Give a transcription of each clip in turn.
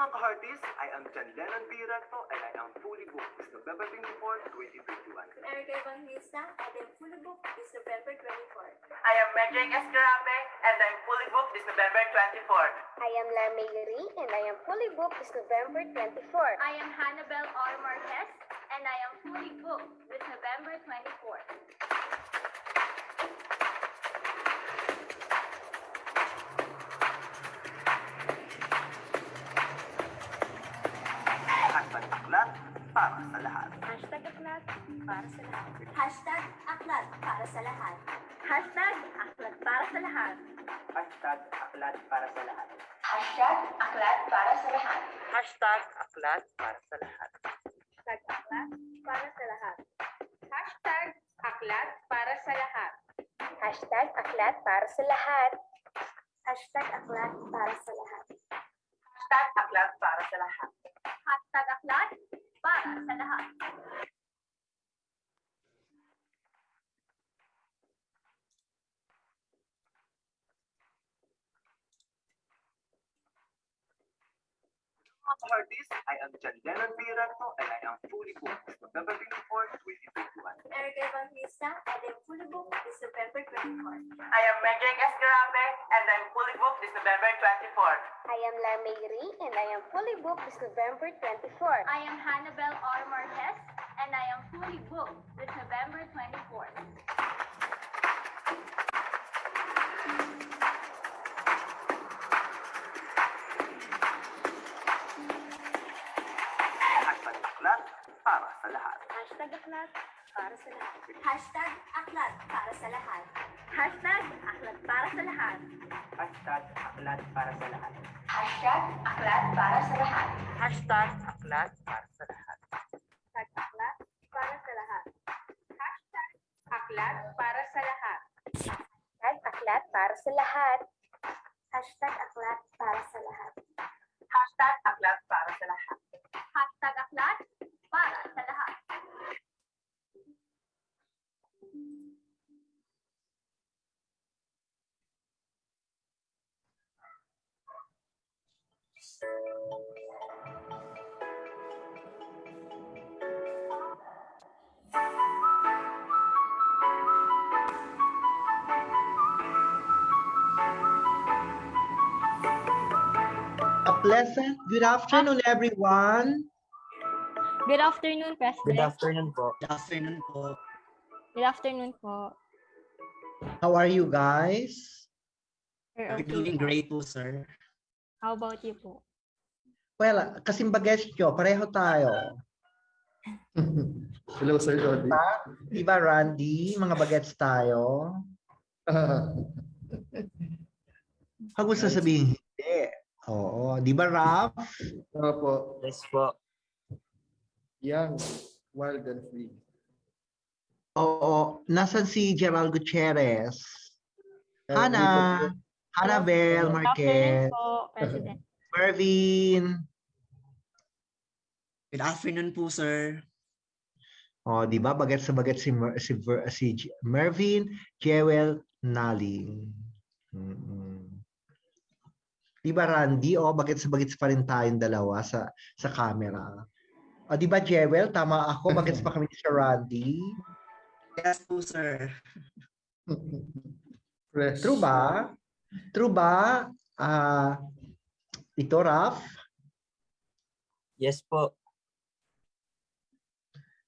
Mga ka-hearties, I am John Lennon B. Recto and I am fully booked this November 24, 2021. Erica Evangelista, and I'm fully booked this November 24. I am Medric Escarape and I'm fully booked this November 24. I am La Mayri and I am fully booked this November 24. I am Hannibal R. Marquez, and I am fully booked this November 24. Aklat para sa lahat. Hashtag aklat para sa lahat. Hashtag aklat para sa lahat. Hashtag aklat para sa lahat. Hashtag aklat para sa lahat. Hashtag aklat para sa lahat. Hashtag aklat para sa lahat. Hashtag aklat para sa lahat. Hashtag aklat para sa lahat. Hashtag aklat para sa Pa sa 号 Mga mga ka-hearties, I am John Lennon B. Recto and I am fully booked this November 24, 2021. Erica Evangelista, and I'm fully booked this November 24th. I am Medrick Escarape, and I'm fully booked this November 24th. I am La Mayri and I am fully booked this November 24th. I am Hannibal R. Marquez, and I am fully booked this November 24th. Sa lahat. Hashtag aklat para sa lahat. Hashtag aklat para sa lahat. Hashtag aklat para sa lahat. Hashtag aklat para sa lahat. Hashtag aklat para sa lahat. Hashtag aklat para sa lahat. Hashtag aklat para sa lahat. Hashtag aklat para sa lahat. Hashtag aklat para sa lahat. Hashtag aklat para sa lahat. Good afternoon, everyone. Good afternoon, President. Good afternoon po. Good afternoon po. Good afternoon po. How are you guys? We're okay doing great po, sir. How about you po? Well, nyo, pareho tayo. Hello, Sir Jody. Diba, Randy? Mga bagets tayo. Huwag mo sasabihin hindi. Oo. Di ba, Raf? Ano po? Yes po. Young, wild and free. Oo. Nasaan si Gerald Gutierrez? Eh, Hana. dito Hanabel Marquez. Mervin. Good afternoon po, sir. Oh, di ba? Bagets sa bagets si, Mer- si, Ver- si Mervin, Jewel, Naling. Mm-mm. Di ba, Randy? O, bagets sa bagets pa rin tayong dalawa sa sa camera. O, di ba, Jewel? Tama ako. Bagets pa kami ni Sir Randy. Yes po, sir. Fresh. True ba? True ba? Ah, ito, Raf? Yes po.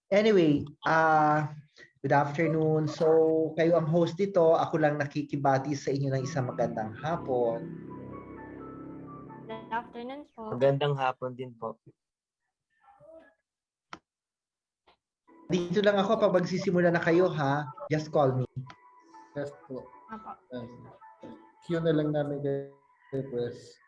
Anyway, ah good afternoon. So, kayo ang host dito. Ako lang nakikibati sa inyo ng isang magandang hapon. Afternoon po. Magandang hapon din po. Dito lang ako pag magsisimula na kayo ha. Just call me. Yes po. Apo. Yes. Cue na lang namin kay kay Press.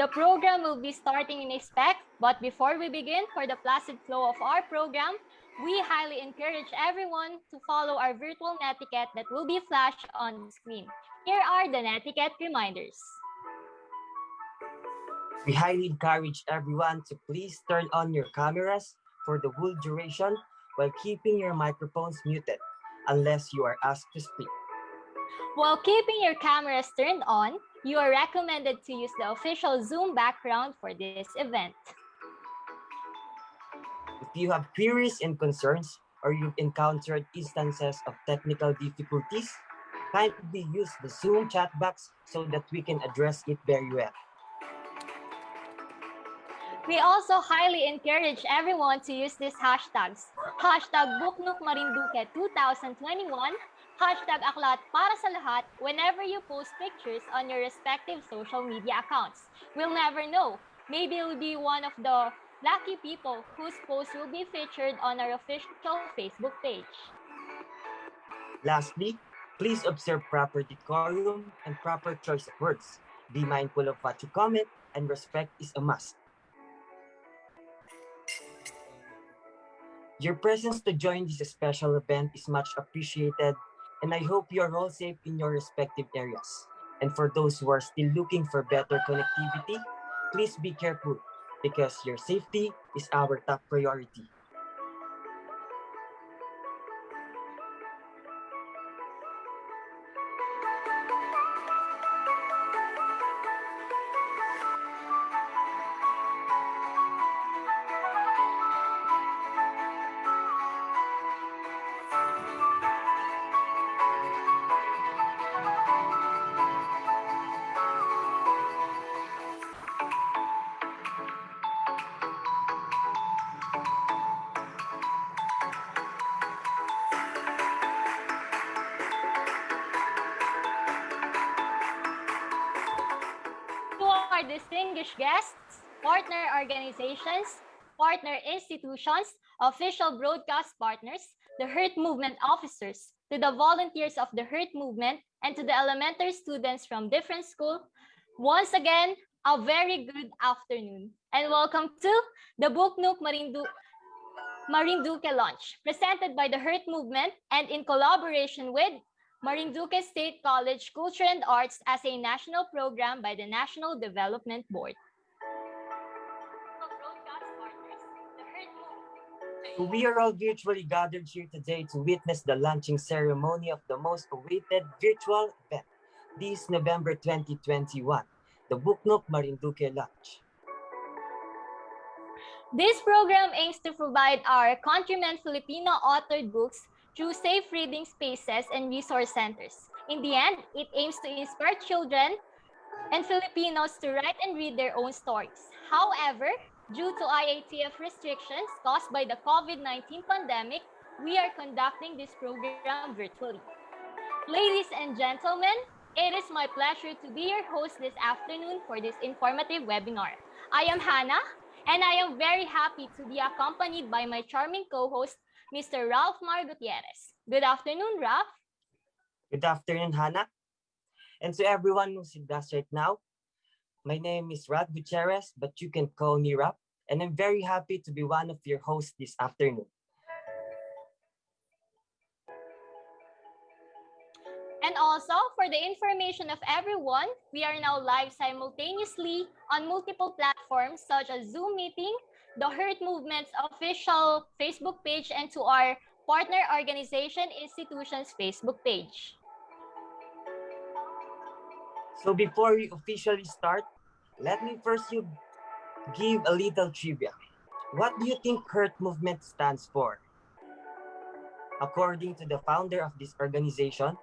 The program will be starting in a spec, but before we begin, for the placid flow of our program, we highly encourage everyone to follow our virtual netiquette that will be flashed on the screen. Here are the netiquette reminders. We highly encourage everyone to please turn on your cameras for the whole duration while keeping your microphones muted unless you are asked to speak. While keeping your cameras turned on, you are recommended to use the official Zoom background for this event. If you have queries and concerns or you've encountered instances of technical difficulties, kindly use the Zoom chat box so that we can address it very well. We also highly encourage everyone to use these hashtags. Hashtag Buknuk Marinduque 2021, hashtag Aklat para sa lahat whenever you post pictures on your respective social media accounts. We'll never know. Maybe you'll be one of the lucky people whose post will be featured on our official Facebook page. Lastly, please observe proper decorum and proper choice of words. Be mindful of what you comment, and respect is a must. Your presence to join this special event is much appreciated, and I hope you are all safe in your respective areas. And for those who are still looking for better connectivity, please be careful because your safety is our top priority. Distinguished guests, partner organizations, partner institutions, official broadcast partners, the Hurt Movement officers, to the volunteers of the Hurt Movement, and to the elementary students from different schools, once again, a very good afternoon. And welcome to the Buknuk Marindu Marinduque launch, presented by the Hurt Movement and in collaboration with Marinduque State College Culture and Arts as a national program by the National Development Board. We are all virtually gathered here today to witness the launching ceremony of the most awaited virtual event this November 2021, the Buknok Marinduque launch. This program aims to provide our countrymen Filipino authored books through safe reading spaces and resource centers. In the end, it aims to inspire children and Filipinos to write and read their own stories. However, due to IATF restrictions caused by the COVID-19 pandemic, we are conducting this program virtually. Ladies and gentlemen, it is my pleasure to be your host this afternoon for this informative webinar. I am Hannah, and I am very happy to be accompanied by my charming co-host, Mr. Ralph Mar Gutierrez. Good afternoon, Ralph. Good afternoon, Hannah. And to everyone who's with us right now, my name is Rad Gutierrez, but you can call me Rap, and I'm very happy to be one of your hosts this afternoon. And also, for the information of everyone, we are now live simultaneously on multiple platforms such as Zoom Meeting, the Hurt Movement's official Facebook page, and to our partner organization institution's Facebook page. So before we officially start, let me first you give a little trivia. What do you think Hurt Movement stands for? According to the founder of this organization,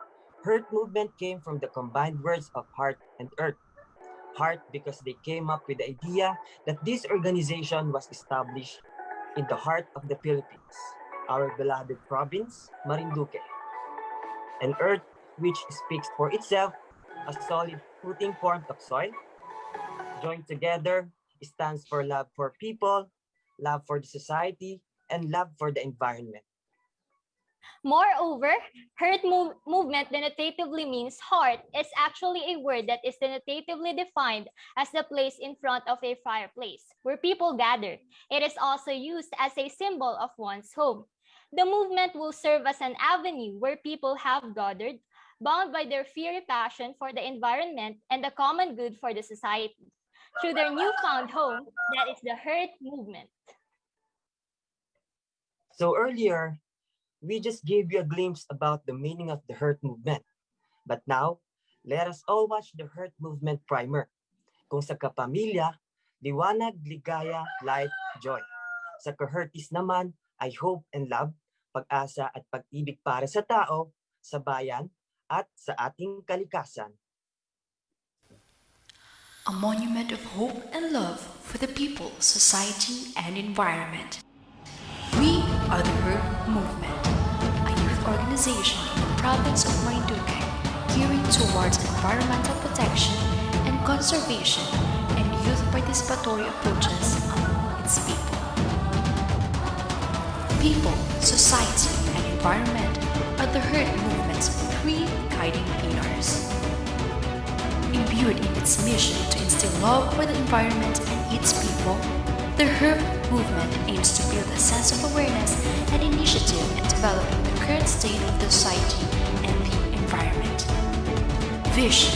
Hurt Movement came from the combined words of heart and earth. Heart because they came up with the idea that this organization was established in the heart of the Philippines, our beloved province, Marinduque. an earth, which speaks for itself, a solid footing formed of soil. Joined together, it stands for love for people, love for the society, and love for the environment. Moreover, heart move- movement denotatively means heart is actually a word that is denotatively defined as the place in front of a fireplace where people gather. It is also used as a symbol of one's home. The movement will serve as an avenue where people have gathered, bound by their fiery passion for the environment and the common good for the society, through their newfound home that is the heart movement. So earlier, we just gave you a glimpse about the meaning of the Hurt Movement. But now, let us all watch the Hurt Movement primer. Kung sa kapamilya, liwanag, ligaya, light, joy. Sa kahurtis naman ay hope and love, pag-asa at pag-ibig para sa tao, sa bayan, at sa ating kalikasan. a monument of hope and love for the people, society, and environment. We are the Herd Movement, organization in the province of Marinduque gearing towards environmental protection and conservation and youth participatory approaches among its people. People, society, and environment are the Herd Movement's three guiding pillars. Imbued in its mission to instill love for the environment and its people, the HERB movement aims to build a sense of awareness and initiative in developing the current state of the society and the environment. Vision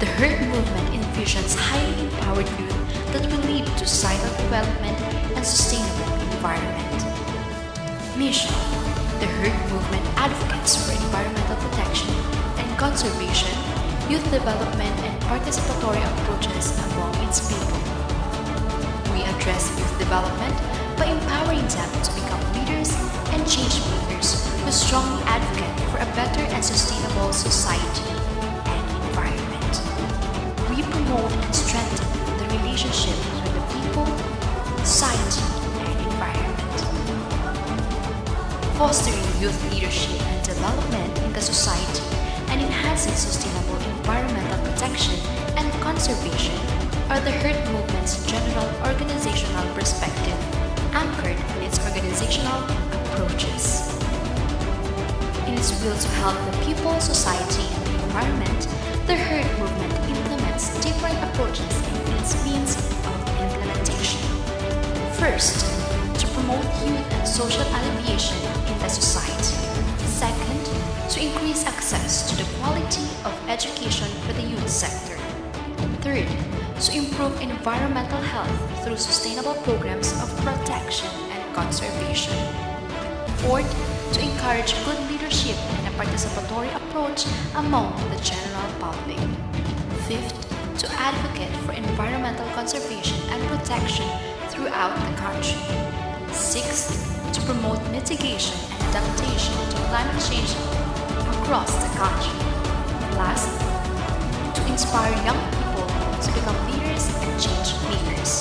The HERB movement envisions highly empowered youth that will lead to societal development and sustainable environment. Mission The HERB movement advocates for environmental protection and conservation youth development and participatory approaches among its people. We address youth development by empowering them to become leaders and change makers who strongly advocate for a better and sustainable society and environment. We promote and strengthen the relationship between the people, society, and environment. Fostering youth leadership and development in the society and enhancing sustainable environmental protection and conservation are the HERD movement's general organizational perspective, anchored in its organizational approaches. Its will to help the people, society, and the environment, the HERD movement implements different approaches and its means of implementation. First, to promote youth and social alleviation in the society. Second, to increase access to the quality of education for the youth sector. Third, to improve environmental health through sustainable programs of protection and conservation. Fourth, to encourage good leadership and a participatory approach among the general public. Fifth, to advocate for environmental conservation and protection throughout the country. Sixth, to promote mitigation and adaptation to climate change across the country. Last, to inspire young people to become leaders and change makers.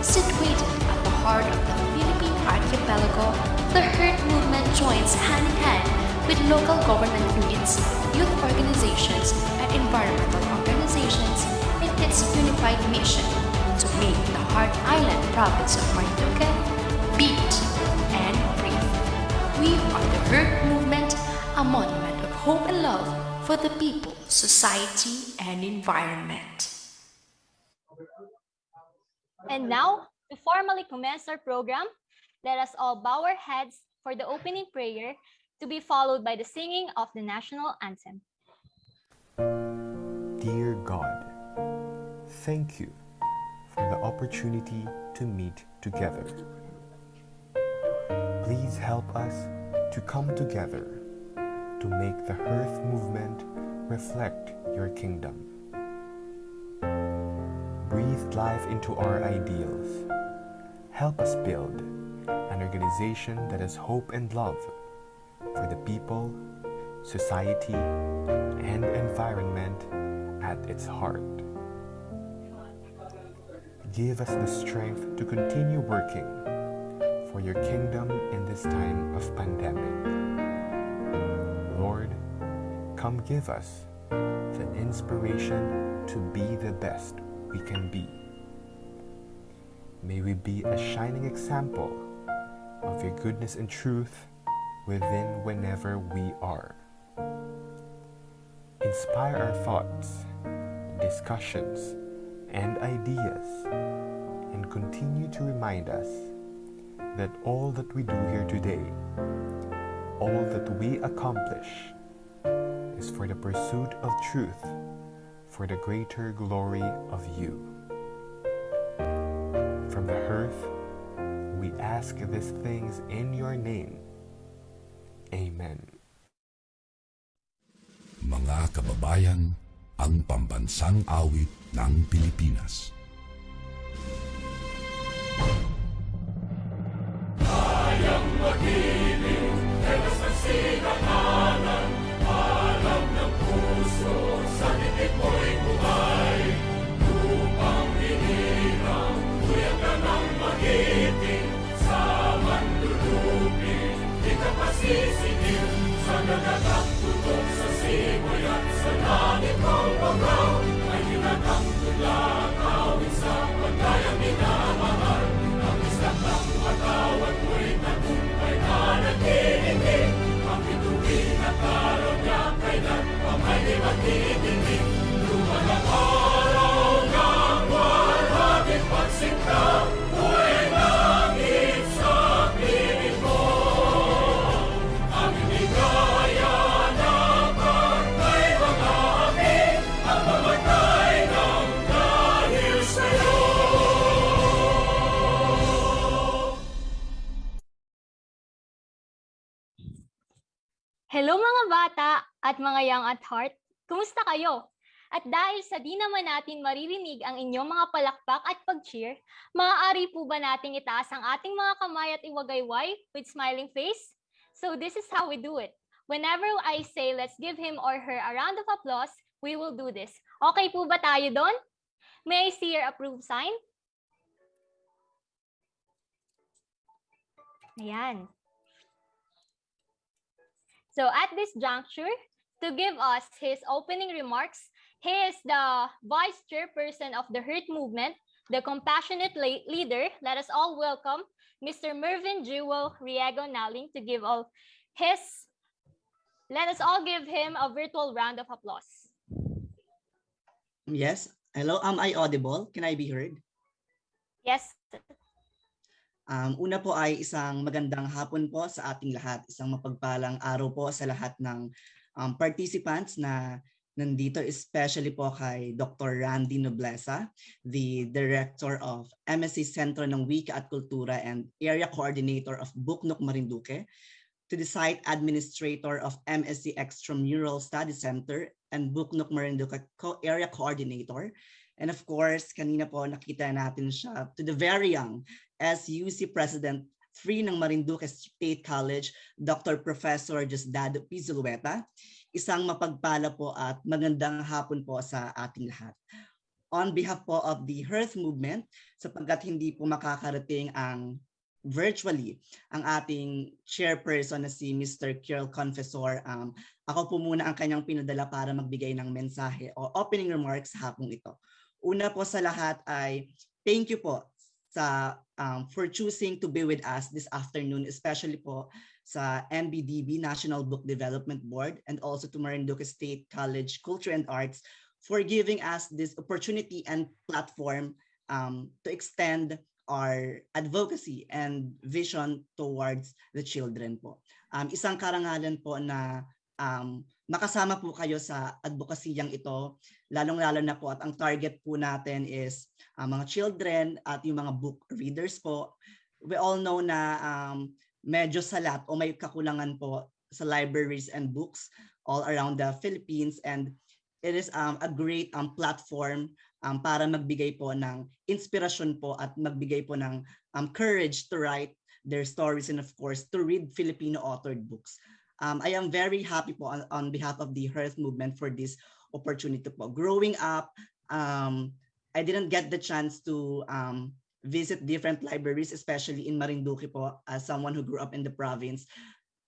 Situated at the heart of the Philippine archipelago, the HERD movement joins hand in hand with local government units, youth organizations, and environmental organizations in its unified mission to make the Heart Island province of Marinduque beat and breathe. We are the HERD movement, a monument of hope and love for the people, society, and environment. And now, to formally commence our program, let us all bow our heads for the opening prayer to be followed by the singing of the national anthem. Dear God, thank you for the opportunity to meet together. Please help us to come together to make the Hearth movement reflect your kingdom. Breathe life into our ideals. Help us build an organization that has hope and love for the people, society, and environment at its heart. Give us the strength to continue working for your kingdom in this time of pandemic. Lord, come give us the inspiration to be the best we can be. May we be a shining example of your goodness and truth within whenever we are. Inspire our thoughts, discussions, and ideas, and continue to remind us that all that we do here today, all that we accomplish, is for the pursuit of truth, for the greater glory of you. From the hearth, we ask these things in your name. Amen. Mga kababayan, ang pambansang awit ng Pilipinas. Kayang magiliw, Hello mga bata at mga young at heart. Kumusta kayo? At dahil sa di naman natin maririnig ang inyong mga palakpak at pag-cheer, maaari po ba nating itaas ang ating mga kamay at iwagayway with smiling face? So this is how we do it. Whenever I say let's give him or her a round of applause, we will do this. Okay po ba tayo doon? May I see your approve sign? Ayan. So at this juncture, to give us his opening remarks, he is the vice chairperson of the Hurt Movement, the compassionate leader. Let us all welcome Mr. Mervyn Jewel Riego Naling to give all his. Let us all give him a virtual round of applause. Yes. Hello, am I audible? Can I be heard? Yes. Um, una po ay isang magandang hapon po sa ating lahat. Isang mapagpalang araw po sa lahat ng um, participants na nandito, especially po kay Dr. Randy Noblesa, the Director of MSC Center ng Wika at Kultura and Area Coordinator of Buknok Marinduque, to the Site Administrator of MSC Extramural Study Center and Buknok Marinduque Co- Area Coordinator, and of course, kanina po nakita natin siya to the very young SUC President 3 ng Marinduque State College, Dr. Professor Diosdado P. Zulueta. Isang mapagpala po at magandang hapon po sa ating lahat. On behalf po of the Hearth Movement, sapagkat hindi po makakarating ang virtually ang ating chairperson na si Mr. Kirill Confessor. Um, ako po muna ang kanyang pinadala para magbigay ng mensahe o opening remarks hapong ito. Una po sa lahat ay thank you po sa um, for choosing to be with us this afternoon, especially po sa NBDB, National Book Development Board, and also to Marinduque State College Culture and Arts for giving us this opportunity and platform um, to extend our advocacy and vision towards the children po. Um, isang karangalan po na um, makasama po kayo sa advokasiyang ito, lalong-lalo na po at ang target po natin is uh, mga children at yung mga book readers po. We all know na um, medyo salat o may kakulangan po sa libraries and books all around the Philippines and it is um, a great um, platform um, para magbigay po ng inspirasyon po at magbigay po ng um, courage to write their stories and of course to read Filipino authored books. Um, I am very happy po on, on behalf of the Hearth Movement for this opportunity po. Growing up, um, I didn't get the chance to um, visit different libraries, especially in Marinduque po, as someone who grew up in the province.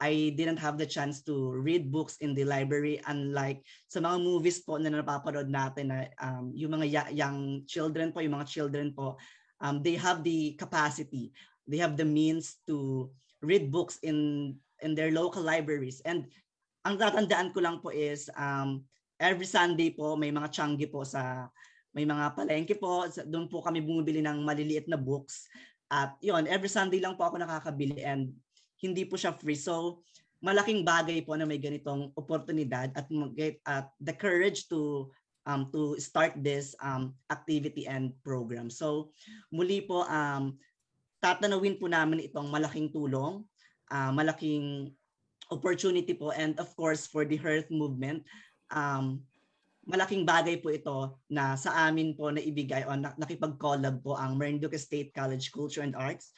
I didn't have the chance to read books in the library unlike sa mga movies po na napapanood natin na um, yung mga young children po, yung mga children po, um, they have the capacity, they have the means to read books in in their local libraries. And ang tatandaan ko lang po is um, every Sunday po may mga changi po sa may mga palengke po, doon po kami bumibili ng maliliit na books. At yon every Sunday lang po ako nakakabili and hindi po siya free. So malaking bagay po na may ganitong oportunidad at mag- at the courage to um, to start this um, activity and program. So muli po um, tatanawin po namin itong malaking tulong, ah, malaking opportunity po and of course for the Hearth movement um, malaking bagay po ito na sa amin po na ibigay o na, nakipag-collab po ang Marinduque State College Culture and Arts.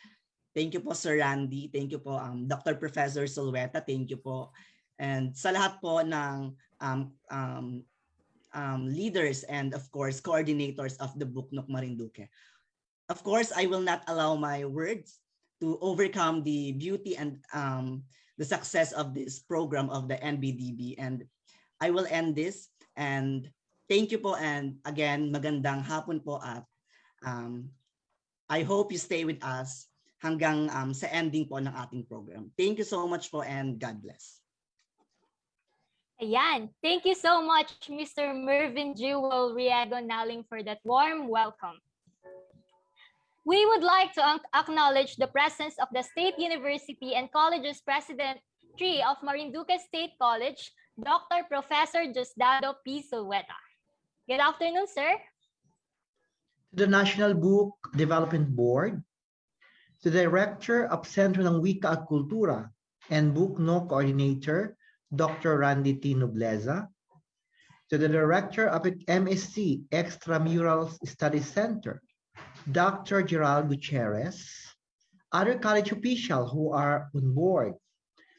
Thank you po Sir Randy, thank you po um, Dr. Professor Solweta, thank you po. And sa lahat po ng um, um, um, leaders and of course coordinators of the Buknok Marinduque. Of course, I will not allow my words to overcome the beauty and um, the success of this program of the NBDB. And I will end this and thank you po and again magandang hapon po at um, I hope you stay with us hanggang um, sa ending po ng ating program. Thank you so much po and God bless. Ayan. Thank you so much, Mr. Mervin Jewel Riego Naling, for that warm welcome. We would like to acknowledge the presence of the State University and Colleges President Tree of Marinduque State College, Dr. Professor Justado P. Good afternoon, sir. To the National Book Development Board, to the Director of Sentro ng Wika at and Book No Coordinator, Dr. Randy T. Nobleza, to the Director of MSc Extramural Studies Center, Dr. Gerald Gutierrez, other college officials who are on board,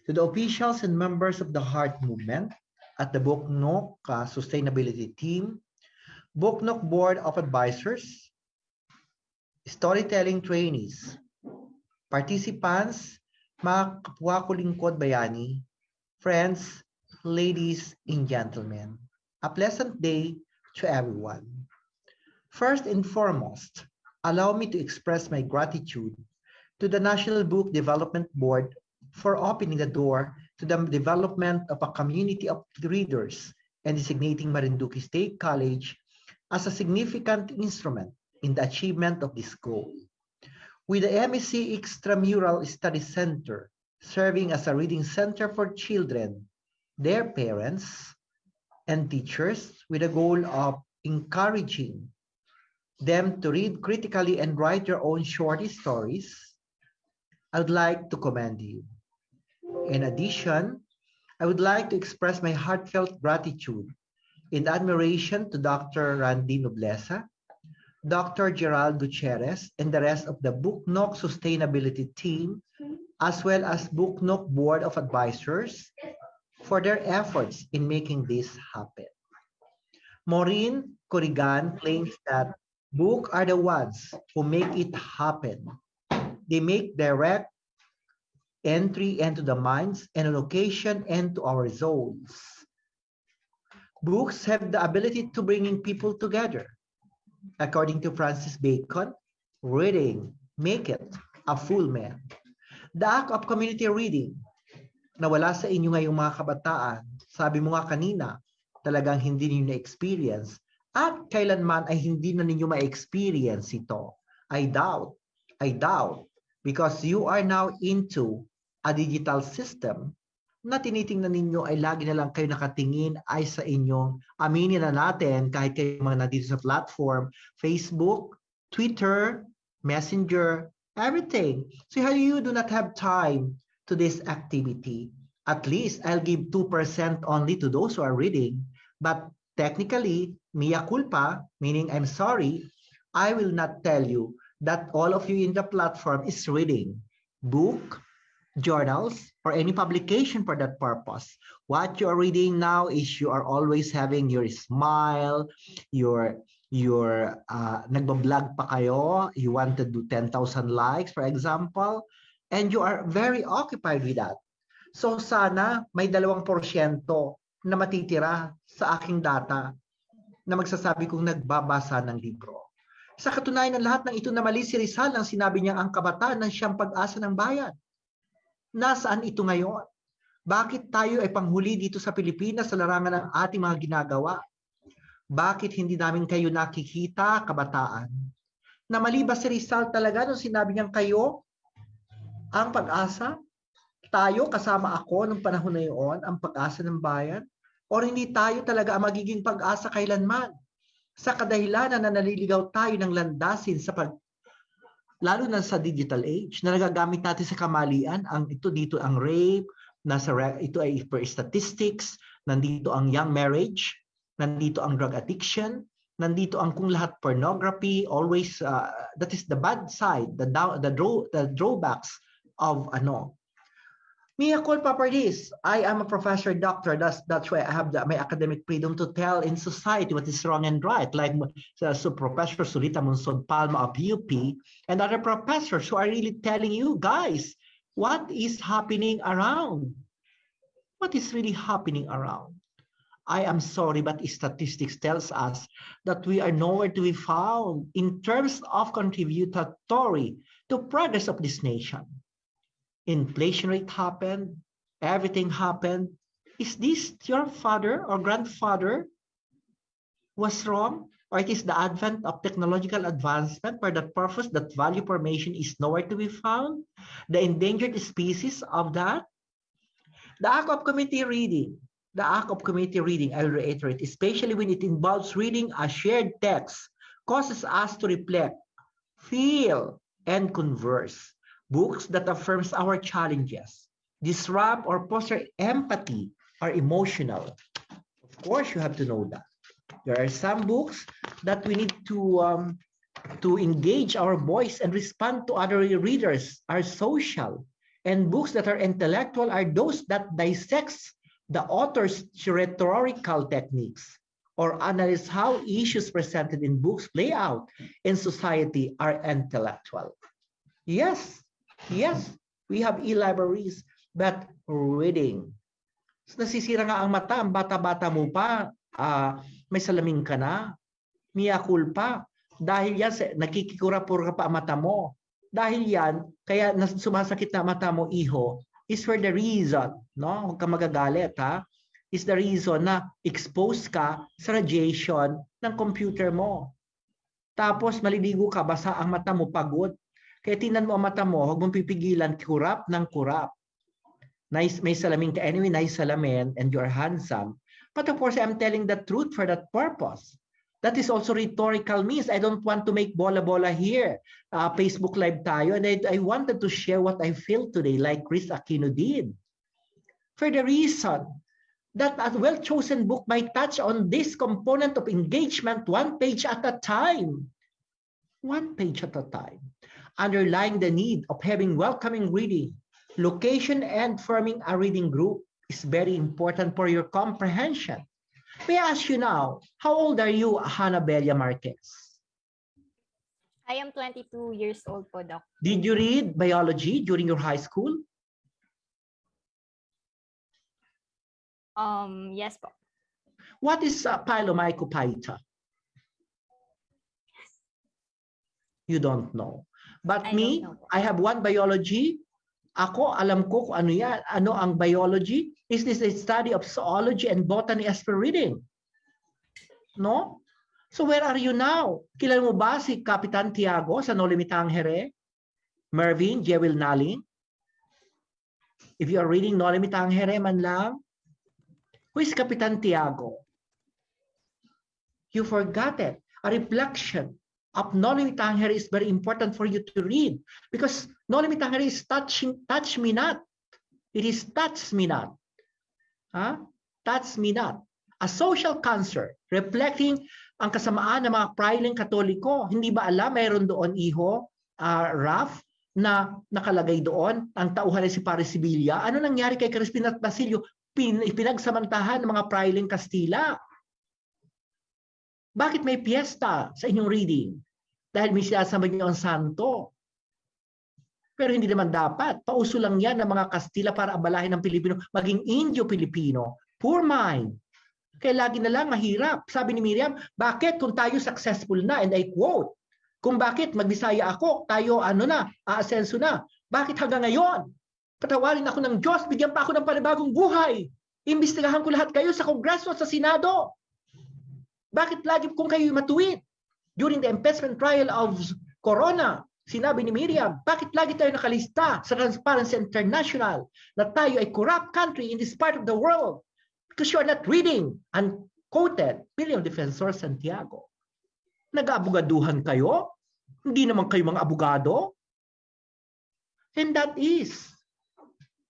to the officials and members of the Heart Movement at the Buknok uh, Sustainability Team, Buknok Board of Advisors, storytelling trainees, participants, mga kapwa ko lingkod bayani, friends, ladies and gentlemen, a pleasant day to everyone. First and foremost, allow me to express my gratitude to the National Book Development Board for opening the door to the development of a community of readers and designating Marinduque State College as a significant instrument in the achievement of this goal. With the MSc Extramural Study Center serving as a reading center for children, their parents, and teachers with the goal of encouraging them to read critically and write their own short stories, I would like to commend you. In addition, I would like to express my heartfelt gratitude and admiration to Dr. Randy Nobleza, Dr. Gerald Gutierrez, and the rest of the Booknook Sustainability team, as well as Booknook Board of Advisors, for their efforts in making this happen. Maureen Corrigan claims that books are the ones who make it happen. They make direct entry into the minds and location into our souls. Books have the ability to bringing people together. According to Francis Bacon, reading make it a full man. The act of community reading na wala sa inyo ngayong mga kabataan, sabi mo nga kanina, talagang hindi niyo na-experience at kailanman ay hindi na ninyo ma-experience ito. I doubt, I doubt, because you are now into a digital system na tinitingnan ninyo ay lagi na lang kayo nakatingin ay sa inyong aminin na natin kahit kayo mga nandito sa platform, Facebook, Twitter, Messenger, everything. So how you do not have time to this activity. At least I'll give 2% only to those who are reading. But technically, mea culpa, meaning I'm sorry, I will not tell you that all of you in the platform is reading book, journals, or any publication for that purpose. What you are reading now is you are always having your smile, your your uh, nagbablog pa kayo, you want to do 10,000 likes, for example, and you are very occupied with that. So sana may dalawang porsyento na matitira sa aking data na magsasabi kong nagbabasa ng libro. Sa katunayan ng lahat ng ito na mali si Rizal nang sinabi niya ang kabataan ng siyang pag-asa ng bayan. Nasaan ito ngayon? Bakit tayo ay panghuli dito sa Pilipinas sa larangan ng ating mga ginagawa? Bakit hindi namin kayo nakikita, kabataan? Na mali ba si Rizal talaga nung sinabi niyang kayo ang pag-asa? Tayo kasama ako nung panahon na iyon, ang pag-asa ng bayan? O hindi tayo talaga ang magiging pag-asa kailanman? Sa kadahilanan na naliligaw tayo ng landasin sa pag lalo na sa digital age na nagagamit natin sa kamalian ang ito dito ang rape nasa ito ay per statistics nandito ang young marriage nandito ang drug addiction nandito ang kung lahat pornography always uh, that is the bad side the the draw the drawbacks of ano Mia culpa for this. I am a professor doctor. That's that's why I have the, my academic freedom to tell in society what is wrong and right. Like uh, so Professor Sulita Monsod Palma of UP and other professors who are really telling you guys, what is happening around? What is really happening around? I am sorry, but statistics tells us that we are nowhere to be found in terms of contributory to progress of this nation. Inflation rate happened, everything happened. Is this your father or grandfather was wrong? Or it is the advent of technological advancement for that purpose that value formation is nowhere to be found? The endangered species of that? The act of committee reading, the act of committee reading, I'll reiterate, especially when it involves reading a shared text, causes us to reflect, feel, and converse. Books that affirms our challenges, disrupt or foster empathy, are emotional. Of course, you have to know that. There are some books that we need to um, to engage our voice and respond to other readers are social. And books that are intellectual are those that dissects the author's rhetorical techniques or analyze how issues presented in books play out in society are intellectual. Yes, yes, we have e-libraries, but reading. Nasisira nga ang mata, ang bata-bata mo pa, ah, may salamin ka na, mia culpa. Dahil yan, sa- nakikikura-pura pa ang mata mo. Dahil yan, kaya sumasakit na mata mo, iho, is for the reason, no? Huwag ka magagalit, ha? Is the reason na exposed ka sa radiation ng computer mo. Tapos maliligo ka, basa ang mata mo, pagod. Kaya tingnan mo ang mata mo, huwag mong pipigilan, kurap ng kurap. Nice, may salamin ka anyway, nice salamin, and you're handsome. But of course, I'm telling the truth for that purpose. That is also rhetorical means. I don't want to make bola-bola here. Uh, Facebook Live tayo. And I, I wanted to share what I feel today, like Chris Aquino did. For the reason that a well-chosen book might touch on this component of engagement one page at a time. One page at a time. Underlying the need of having welcoming reading, location and forming a reading group is very important for your comprehension. May I ask you now, how old are you, Hannah Hanabelia Marquez? I am 22 years old po, Doc. Did you read biology during your high school? Um, yes po. What is uh, Pylomycophyta? You don't know. But I me. I have one biology. Ako, alam ko kung ano yan. Ano ang biology? Is this a study of zoology and botany as per reading? No? So where are you now? Kilala mo ba si Kapitan Tiago sa No Limitang Here? Mervin, Jewel Naling? If you are reading No Limitang Here man lang, who is Kapitan Tiago? You forgot it. A reflection of No Limitang Here is very important for you to read because No Limitang Here is touching, touch me not. It is touch me not. Huh? Touch me not. A social cancer reflecting ang kasamaan ng mga priling katoliko. Hindi ba alam, mayroon doon iho, uh, Raf, na nakalagay doon, ang tauhan si Paris Sibilia. Ano nangyari kay Crispin at Basilio? Pin, pinagsamantahan ng mga priling Kastila. Bakit may piyesta sa inyong reading? Dahil may sinasama niyo ang santo. Pero hindi naman dapat. Pauso lang yan ng mga Kastila para abalahin ng Pilipino, maging Indio-Pilipino. Poor mind. Kaya lagi na lang mahirap. Sabi ni Miriam, bakit kung tayo successful na, and I quote, kung bakit magbisaya ako, tayo ano na, aasenso na. Bakit hanggang ngayon? Patawarin ako ng Diyos, bigyan pa ako ng panibagong buhay. Imbestigahan ko lahat kayo sa Kongreso at sa Senado. Bakit lagi kung kayo matuwid? During the impeachment trial of Corona, sinabi ni Miriam, bakit lagi tayo nakalista sa Transparency International na tayo ay corrupt country in this part of the world? Because you are not reading, unquoted, William Defensor Santiago. Nag-aabugaduhan kayo? Hindi naman kayo mga abogado? And that is.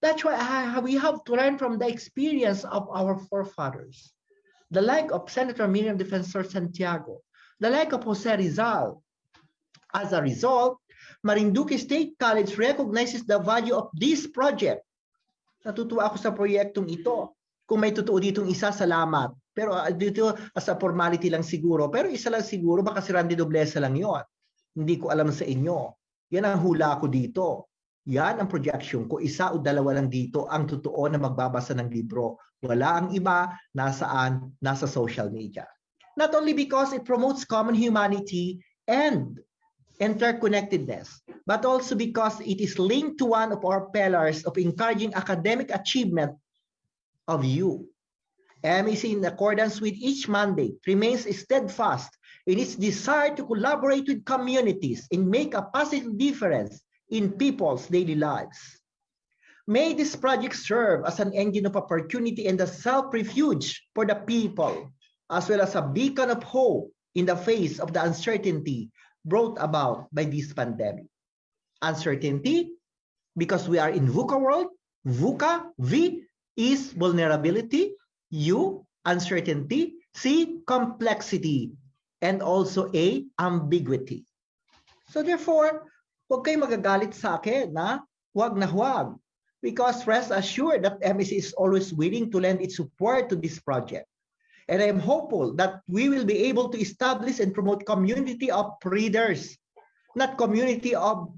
That's why we have to learn from the experience of our forefathers. The like of Senator Miriam Defensor Santiago, the like of Jose Rizal. As a result, Marinduque State College recognizes the value of this project. Natutuwa ako sa proyektong ito. Kung may totoo ditong isa, salamat. Pero uh, dito, as a formality lang siguro. Pero isa lang siguro, baka si Randy Doblesa lang yon. Hindi ko alam sa inyo. Yan ang hula ko dito. Yan ang projection ko. Isa o dalawa lang dito ang totoo na magbabasa ng libro. Wala ang iba nasaan? Nasa social media. Not only because it promotes common humanity and interconnectedness, but also because it is linked to one of our pillars of encouraging academic achievement of you. MEC, in accordance with each mandate, remains steadfast in its desire to collaborate with communities and make a positive difference in people's daily lives. May this project serve as an engine of opportunity and a self-refuge for the people, as well as a beacon of hope in the face of the uncertainty brought about by this pandemic. Uncertainty, because we are in VUCA world, VUCA, V is vulnerability, U, uncertainty, C, complexity, and also A, ambiguity. So therefore, huwag kayong magagalit sa akin na huwag na huwag. Because rest assured that MEC is always willing to lend its support to this project. And I am hopeful that we will be able to establish and promote community of readers, not community of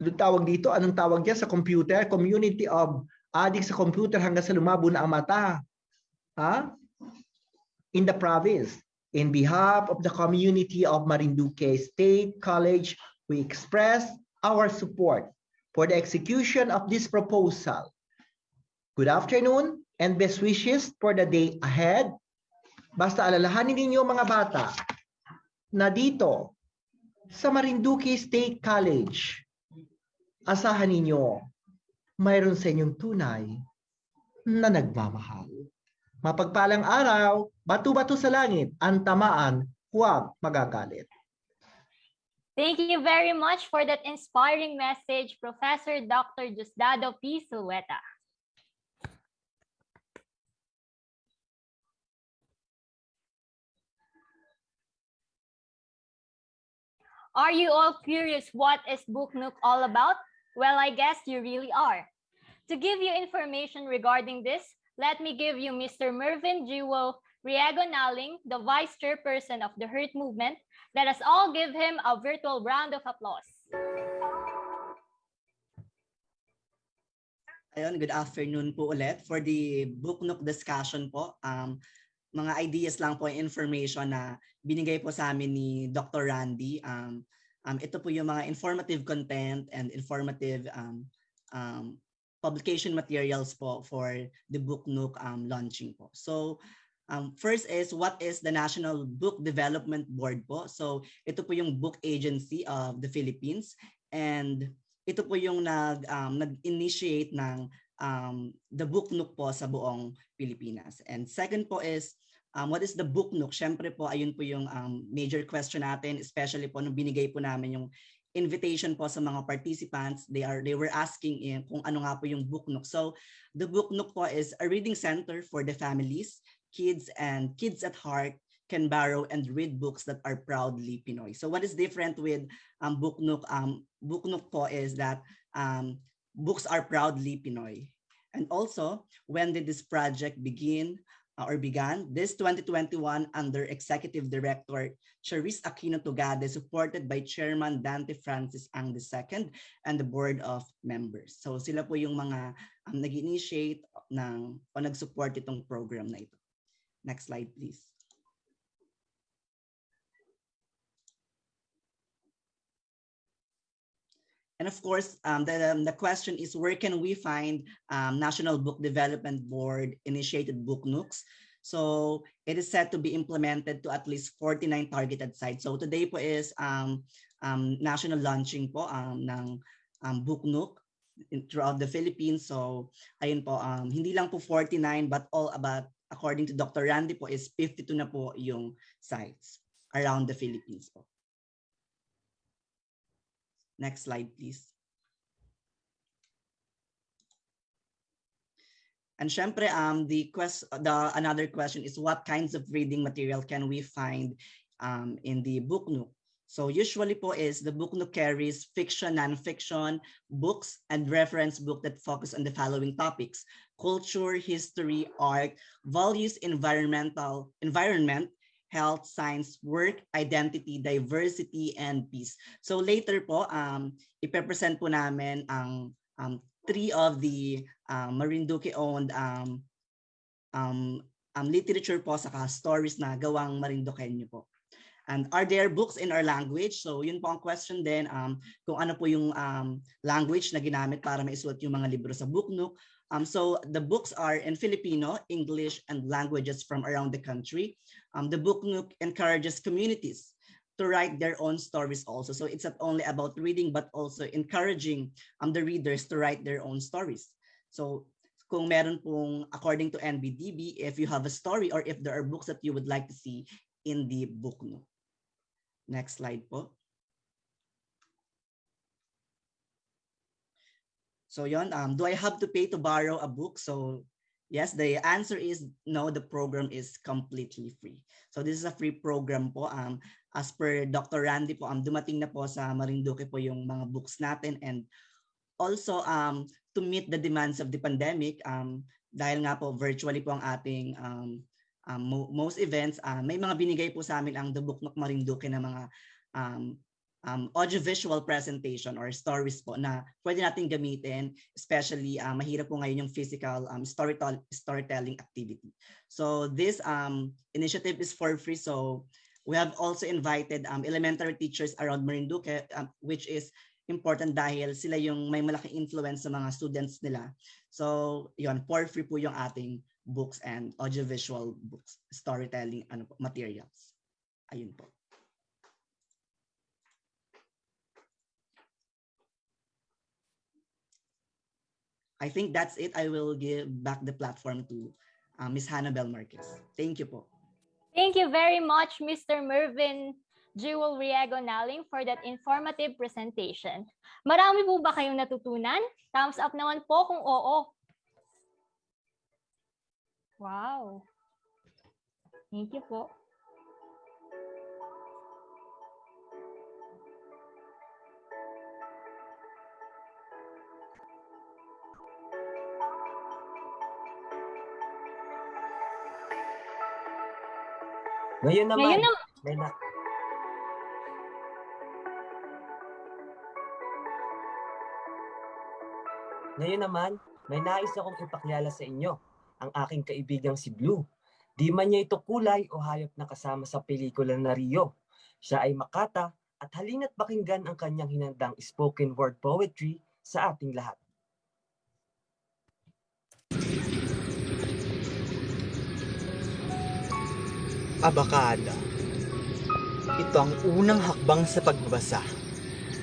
Anong tawag dito? Anong tawag diyan sa computer? Community of addict sa computer hanggang sa lumabo na ang mata. Ha? In the province. In behalf of the community of Marinduque State College, we express our support for the execution of this proposal. Good afternoon and best wishes for the day ahead. Basta alalahanin ninyo mga bata na dito sa Marinduque State College, asahan ninyo mayroon sa inyong tunay na nagmamahal. Mapagpalang araw, bato-bato sa langit, ang tamaan, huwag magagalit. Thank you very much for that inspiring message, Professor Dr. Justado P. Sueta. Are you all curious what is Book Nook all about? Well, I guess you really are. To give you information regarding this, let me give you Mr. Mervyn Jewel Riego Naling, the Vice Chairperson of the Hurt Movement. Let us all give him a virtual round of applause. Ayun, good afternoon po ulit for the book nook discussion po. Um, mga ideas lang po, information na binigay po sa amin ni Dr. Randy. Um, um, ito po yung mga informative content and informative um, um, publication materials po for the book nook um, launching po. So, um, first is what is the National Book Development Board po? So, ito po yung book agency of the Philippines and ito po yung nag um, nag-initiate ng um, the book nook po sa buong Pilipinas. And second po is um, what is the book nook? Syempre po ayun po yung um, major question natin especially po nung binigay po namin yung invitation po sa mga participants. They are they were asking in kung ano nga po yung book nook. So the book nook po is a reading center for the families, kids and kids at heart can borrow and read books that are proudly Pinoy. So what is different with um, Book Nook? Um, Book Nook po is that um, books are proudly Pinoy. And also, when did this project begin uh, or began? This 2021 under Executive Director Charis Aquino Tugade, supported by Chairman Dante Francis Ang II and the Board of Members. So sila po yung mga um, nag-initiate ng o nag-support itong program na ito. Next slide, please. And of course, um, the, um, the question is where can we find um, National Book Development Board initiated book nooks? So it is set to be implemented to at least 49 targeted sites. So today po is um, um, national launching po um, ng um, book nook throughout the Philippines. So ayun po, um, hindi lang po 49 but all about, according to Dr. Randy po, is 52 na po yung sites around the Philippines po. Next slide, please. And syempre, um, the quest, the another question is what kinds of reading material can we find um, in the book nook? So usually po is the book nook carries fiction, non-fiction, books, and reference book that focus on the following topics: culture, history, art, values, environmental, environment, health, science, work, identity, diversity, and peace. So later po, um, ipepresent po namin ang um, three of the um, Marinduque-owned um, um, um, literature po saka stories na gawang Marinduqueño po. And are there books in our language? So yun po ang question din, um, kung ano po yung um, language na ginamit para maisulat yung mga libro sa Booknook. Um, so the books are in Filipino, English, and languages from around the country. Um, the Booknook encourages communities to write their own stories also. So it's not only about reading, but also encouraging um, the readers to write their own stories. So kung meron pong, according to NBDB, if you have a story or if there are books that you would like to see in the Booknook. Next slide po. So yon, um, do I have to pay to borrow a book? So yes, the answer is no, the program is completely free. So this is a free program po. Um, as per Dr. Randy po, um, dumating na po sa Marinduque po yung mga books natin and also um, to meet the demands of the pandemic, um, dahil nga po virtually po ang ating um, um, mo- most events, uh, may mga binigay po sa amin ang The Book Nook Marinduque na mga um, um, audiovisual presentation or stories po na pwede natin gamitin, especially uh, mahirap po ngayon yung physical um, storytell storytelling activity. So this um, initiative is for free. So we have also invited um, elementary teachers around Marinduque, um, which is important dahil sila yung may malaking influence sa mga students nila. So yon for free po yung ating books and audiovisual books, storytelling ano materials. Ayun po. I think that's it. I will give back the platform to uh, Ms. Hannibal Marquez. Thank you po. Thank you very much, Mr. Mervin Jewel Riego Naling for that informative presentation. Marami po ba kayong natutunan? Thumbs up naman po kung oo. Wow. Thank you po. Ngayon naman, Ngayon naman, may na, Ngayon naman, may nais akong ipakilala sa inyo, ang aking kaibigang si Blue. Di man niya ito kulay o hayop na kasama sa pelikula na Rio. Siya ay makata at halina't pakinggan ang kanyang hinandang spoken word poetry sa ating lahat. Abakada. Ito ang unang hakbang sa pagbabasa.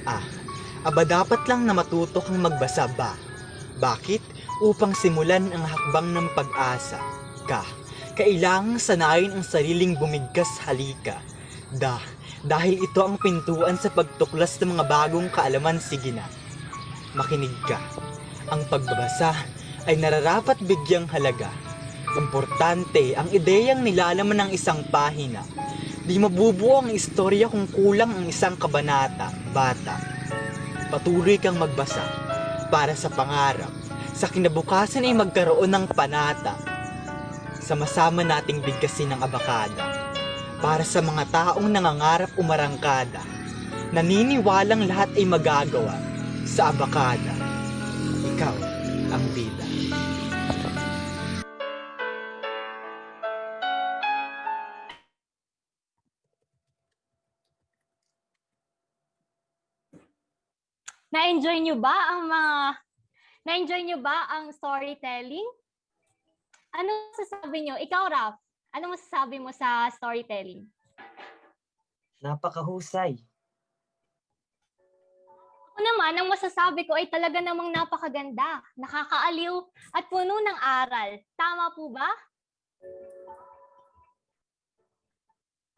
Ah, aba dapat lang na matuto kang magbasa ba? Bakit? Upang simulan ang hakbang ng pag-asa. Ka, kailangang sanayin ang sariling bumigkas halika. Da, dahil ito ang pintuan sa pagtuklas ng mga bagong kaalaman sige na. Makinig ka. Ang pagbabasa ay nararapat bigyang halaga. Importante ang ideyang nilalaman ng isang pahina. Di mabubuo ang istorya kung kulang ang isang kabanata, bata. Patuloy kang magbasa para sa pangarap. Sa kinabukasan ay magkaroon ng panata. Sama-sama nating bigkasin ang abakada. Para sa mga taong nangangarap umarangkada. Naniniwalang lahat ay magagawa sa abakada. Ikaw ang bida. Na-enjoy nyo ba ang mga na-enjoy nyo ba ang storytelling? Ano sasabi nyo? Ikaw, Raf, ano masasabi mo sa storytelling? Napakahusay. Ako naman, ang masasabi ko ay talaga namang napakaganda, nakakaaliw at puno ng aral. Tama po ba?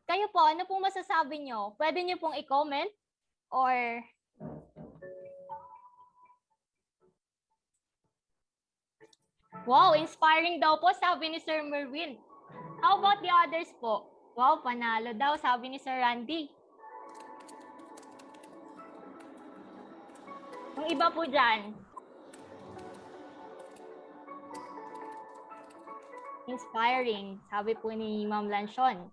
Kayo po, ano pong masasabi nyo? Pwede nyo pong i-comment or Wow, inspiring daw po, sabi ni Sir Merwin. How about the others po? Wow, panalo daw, sabi ni Sir Randy. Yung iba po dyan. Inspiring, sabi po ni Ma'am Lanchon.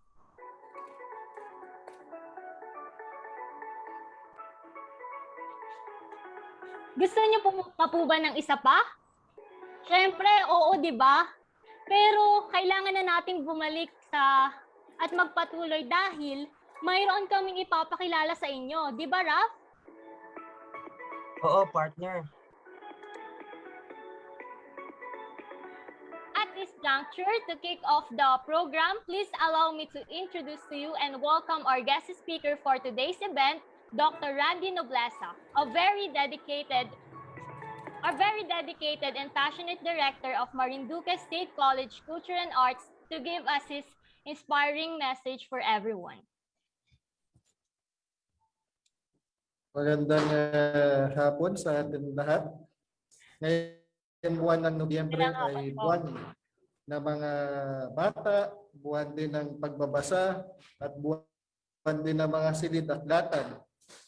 Gusto niyo po pa po ba ng isa pa? Siyempre, oo, di ba? Pero kailangan na nating bumalik sa at magpatuloy dahil mayroon kaming ipapakilala sa inyo. Di ba, Raf? Oo, partner. At this juncture, to kick off the program, please allow me to introduce to you and welcome our guest speaker for today's event, Dr. Randy Noblesa, a very dedicated a very dedicated and passionate director of Marinduque State College Culture and Arts to give us his inspiring message for everyone. Magandang ah, hapon sa atin lahat. Ngayong buwan ng Nobyembre ay buwan ng mga bata, buwan din ng pagbabasa, at buwan din ng mga silid-aklatan.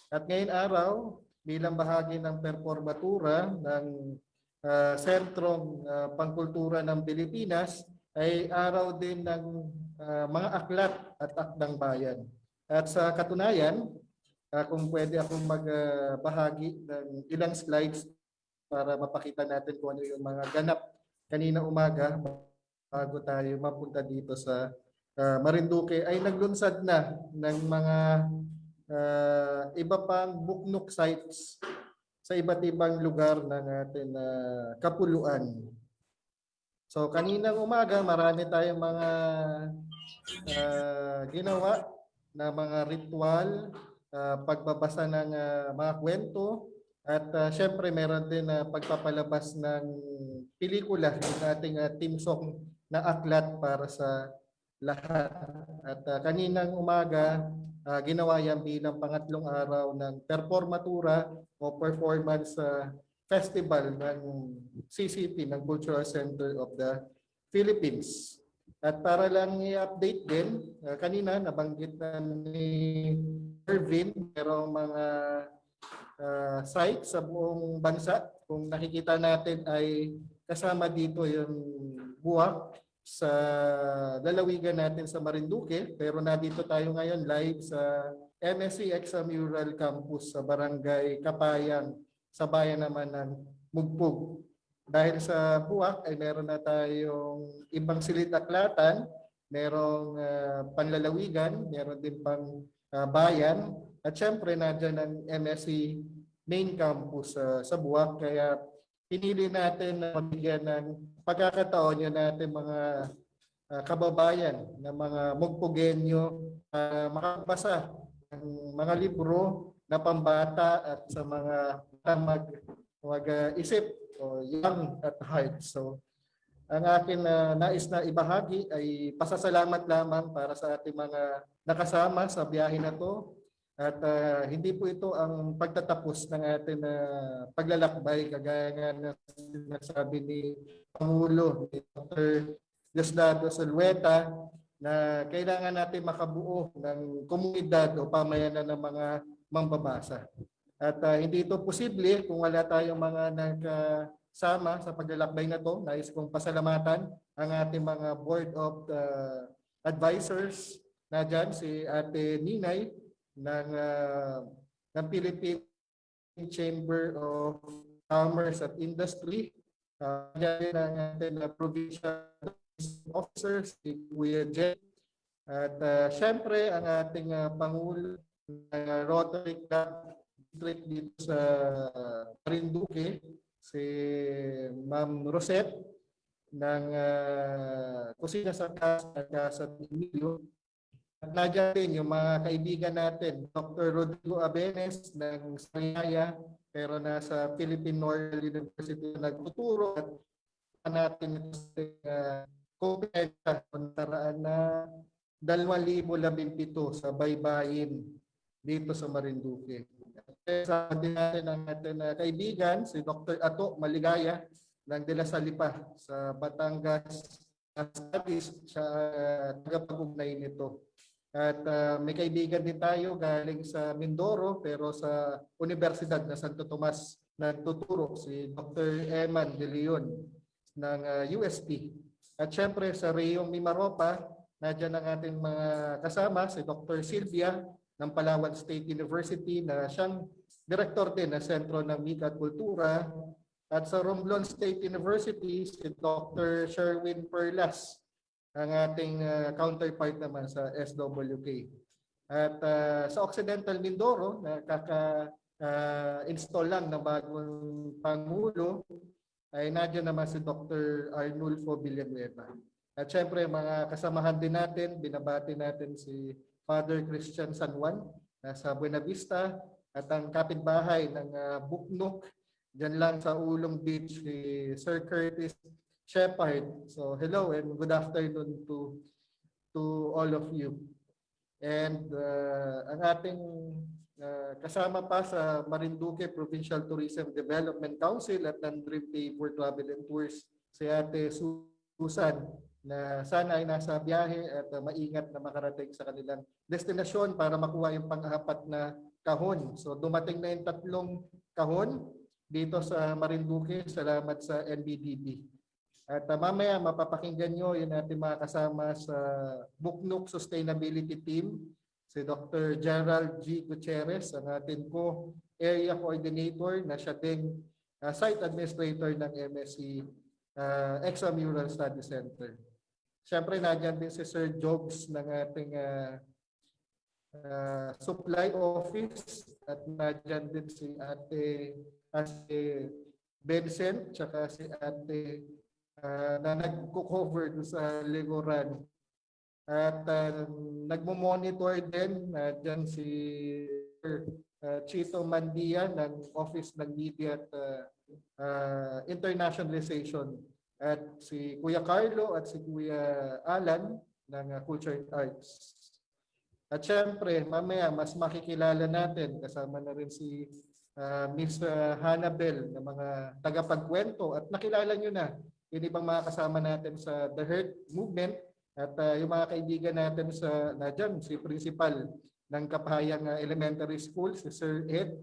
At ngayon araw, bilang bahagi ng performatura ng ah, Sentrong ah, Pangkultura ng Pilipinas, ay araw din ng ah, mga aklat at akdang bayan. At sa katunayan, Ah, kung pwede akong magbahagi ng ilang slides para mapakita natin kung ano yung mga ganap kanina umaga bago tayo mapunta dito sa ah, Marinduque ay naglunsad na ng mga ah, iba pang buknok sites sa iba't ibang lugar ng ating ah, kapuluan. So kaninang umaga marami tayong mga ah, ginawa na mga ritual ah, pagbabasa ng ah, mga kwento at uh, syempre meron din na pagpapalabas ng pelikula ng ating uh, team song na aklat para sa lahat. At ah, kaninang umaga ah, ginawa yan bilang pangatlong araw ng performatura o performance ah, festival ng CCP ng Cultural Center of the Philippines. At para lang i-update din, ah, kanina nabanggit na ni Irvin, merong mga ah, site sa buong bansa. Kung nakikita natin ay kasama dito yung buwak sa lalawigan natin sa Marinduque. Pero nandito tayo ngayon live sa MSC Extramural Campus sa Barangay Kapayang sa bayan naman ng Mugpug. Dahil sa buwak ay meron na tayong ibang silid-aklatan, merong ah, panlalawigan, meron din pang ah, bayan, at syempre nandiyan ang MSC main campus ah, sa buwak. Kaya pinili natin na mabigyan ng pagkakataon yun natin mga ah, kababayan na mga Mugpugenyo uh, makabasa ng mga libro na pambata at sa mga mag mag-isip o young at heart. So ang akin na nais na ibahagi ay pasasalamat lamang para sa ating mga nakasama sa biyahe na to at ah, hindi po ito ang pagtatapos ng ating ah, paglalakbay kagaya nga na sinasabi ni Pangulo ni Dr. Diosdado Salweta na kailangan natin makabuo ng komunidad o pamayanan ng mga mambabasa. At ah, hindi ito posible kung wala tayong mga nagkasama sa paglalakbay na to. Nais kong pasalamatan ang ating mga board of ah, advisors na dyan, si Ate Ninay ng, ah, ng Philippine Chamber of Commerce at Industry. Uh, ang ating uh, provincial officers, si Kuya Jen. At ah, syempre, ang ating ah, Pangulo ng ah, Rotary Club District dito sa Marinduque, si Ma'am Rosette ng uh, Kusina sa Casa at Casa Emilio. At nandiyan din yung mga kaibigan natin, Dr. Rodrigo Abenes ng Sariaya, pero nasa Philippine Royal University nagtuturo at natin ito sa uh, kompetensya pantaraan na 2017 sa baybayin dito sa Marinduque. Sa din natin ang ating uh, kaibigan, si Dr. Ato Maligaya ng De La Salipa sa Batangas Studies, siya uh, tagapag-ugnay nito. At uh, may kaibigan din tayo galing sa Mindoro pero sa Universidad na Santo Tomas nagtuturo si Dr. Eman De Leon ng uh, UST. At syempre sa Reyong Mimaropa, nadyan ang ating mga kasama, si Dr. Sylvia ng Palawan State University na siyang director din ng Sentro ng Mika at Kultura. At sa Romblon State University, si Dr. Sherwin Perlas, ang ating ah, counterpart naman sa SWK. At ah, sa Occidental Mindoro, nakaka-install lang ng bagong Pangulo, ay nandiyan naman si Dr. Arnulfo Villanueva. At syempre, mga kasamahan din natin, binabati natin si Father Christian San Juan nasa Buena Vista at ang kapitbahay ng uh, Buknok dyan lang sa Ulong Beach si Sir Curtis Shepard. So hello and good afternoon to to all of you. And uh, ang ating uh, kasama pa sa Marinduque Provincial Tourism Development Council at ng Dream Day for Travel and Tours si Ate Susan na sana ay nasa biyahe at uh, maingat na makarating sa kanilang destinasyon para makuha yung pang-apat na kahon. So dumating na yung tatlong kahon dito sa Marinduque. Salamat sa NBDB. At uh, mamaya mapapakinggan nyo yung ating mga kasama sa Buknuk Sustainability Team, si Dr. Gerald G. Gutierrez, ang ating po area coordinator na siya ding uh, site administrator ng MSC uh, Extramural Study Center. Siyempre, nandiyan din si Sir Jobs ng ating uh, uh, supply office at nandiyan din si Ate Ate Vincent tsaka si Ate uh, na nagko-cover sa Legoran. At uh, nagmo-monitor din nandiyan si uh, Chito Mandia ng Office ng Media at uh, uh, Internationalization at si Kuya Carlo at si Kuya Alan ng uh, Culture and Arts. At syempre, mamaya mas makikilala natin kasama na rin si uh, Miss uh, Hannabel na mga tagapagkwento at nakilala nyo na yung ibang mga kasama natin sa The Hurt Movement at uh, yung mga kaibigan natin sa na si Principal ng Kapahayang uh, Elementary School, si Sir Ed.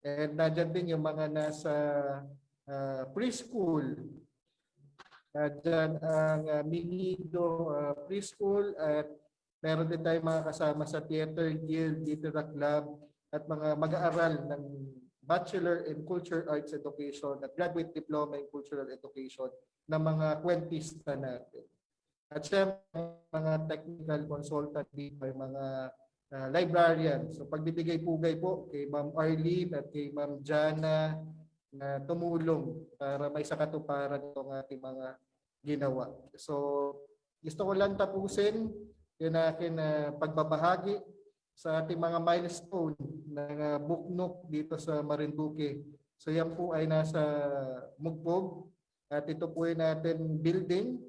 And nadyan din yung mga nasa uh, preschool Uh, dyan ang uh, Minido uh, Preschool at meron din tayong mga kasama sa Theater Guild, Litera Club at mga mag-aaral ng Bachelor in Culture Arts Education at Graduate Diploma in Cultural Education ng mga kwentista natin. At syempre, mga technical consultant dito ay mga uh, librarian. So pagbibigay-pugay po kay Ma'am Arlene at kay Ma'am Jana na tumulong para may sakatuparan itong ating mga ginawa. So, gusto ko lang tapusin yung akin uh, pagbabahagi sa ating mga milestone uh, buknok dito sa Marinduque. So yan po ay nasa Mugpog at ito po ay natin building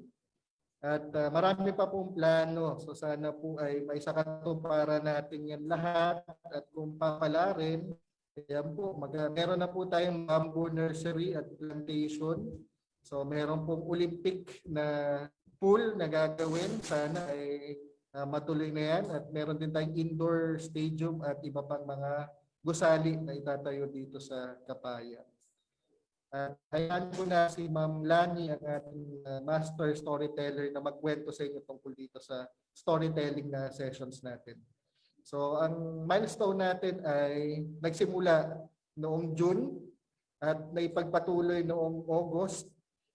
at uh, marami pa pong plano. So sana po ay may sakatuparan natin yan lahat at kung papalarin Ayan po, mag, meron na po tayong bamboo nursery at plantation. So meron pong Olympic na pool na gagawin. Sana ay uh, matuloy na yan. At meron din tayong indoor stadium at iba pang mga gusali na itatayo dito sa Kapaya. At hayaan ko na si Ma'am Lani, ang ating uh, master storyteller na magkwento sa inyo tungkol dito sa storytelling na sessions natin. So ang milestone natin ay nagsimula noong June at naipagpatuloy noong August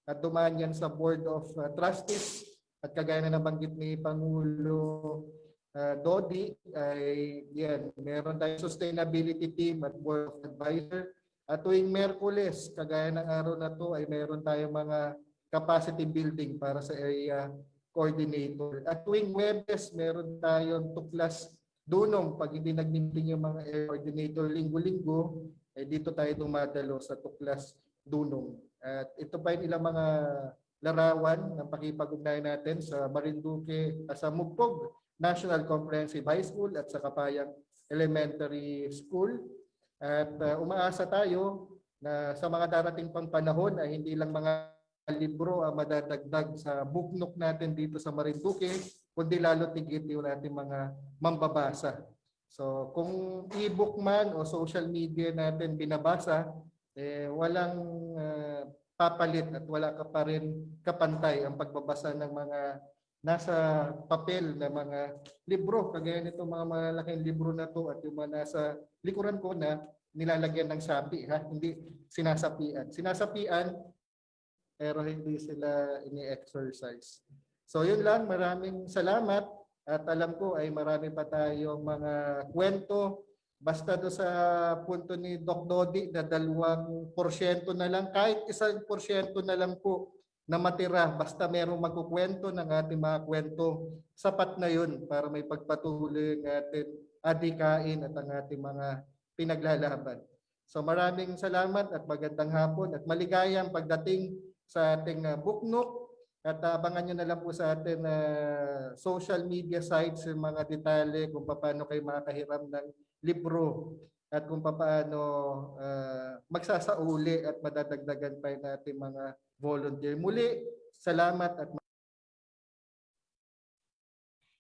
at dumaan yan sa Board of uh, Trustees at kagaya na nabanggit ni Pangulo uh, Dodi ay yan, meron tayong sustainability team at Board of Advisor at tuwing Merkules, kagaya ng araw na to ay meron tayong mga capacity building para sa area coordinator. At tuwing Webes, meron tayong tuklas dunong pag hindi nag-meeting yung mga air coordinator linggo-linggo, eh dito tayo dumadalo sa tuklas dunong. At ito pa yung ilang mga larawan ng pakipag-ugnayan natin sa Marinduque, uh, sa Mugpog National Comprehensive High School at sa Kapayang Elementary School. At uh, umaasa tayo na sa mga darating pang panahon ay hindi lang mga libro ang madadagdag sa buknok natin dito sa Marinduque, kundi lalo tigit yung ating mga mambabasa. So kung e-book man o social media natin binabasa, eh, walang uh, papalit at wala ka pa rin kapantay ang pagbabasa ng mga nasa papel na mga libro. Kagaya nito mga malaking libro na to at yung mga nasa likuran ko na nilalagyan ng sapi ha, hindi sinasapian. Sinasapian pero hindi sila ini-exercise. So yun lang, maraming salamat at alam ko ay marami pa tayong mga kwento basta do sa punto ni Doc Dodi na dalawang porsyento na lang, kahit isang porsyento na lang po na matira, basta merong magkukwento ng ating mga kwento, sapat na yun para may pagpatuloy ng ating adikain at ang ating mga pinaglalaban. So maraming salamat at magandang hapon at maligayang pagdating sa ating uh, booknook at abangan nyo na lang po sa ating uh, social media sites yung mga detalye kung paano kayo makakahiram ng libro at kung paano uh, magsasauli at madadagdagan pa yung ating mga volunteer. Muli, salamat at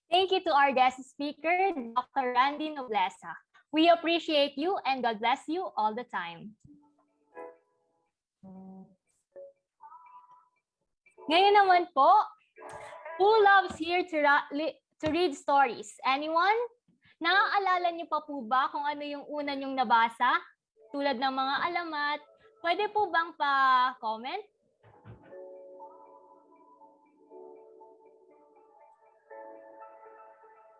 Thank you to our guest speaker, Dr. Randy Noblesa. We appreciate you and God bless you all the time. Ngayon naman po, who loves here to, to read stories? Anyone? Naaalala niyo pa po ba kung ano yung una niyong nabasa? Tulad ng mga alamat. Pwede po bang pa-comment?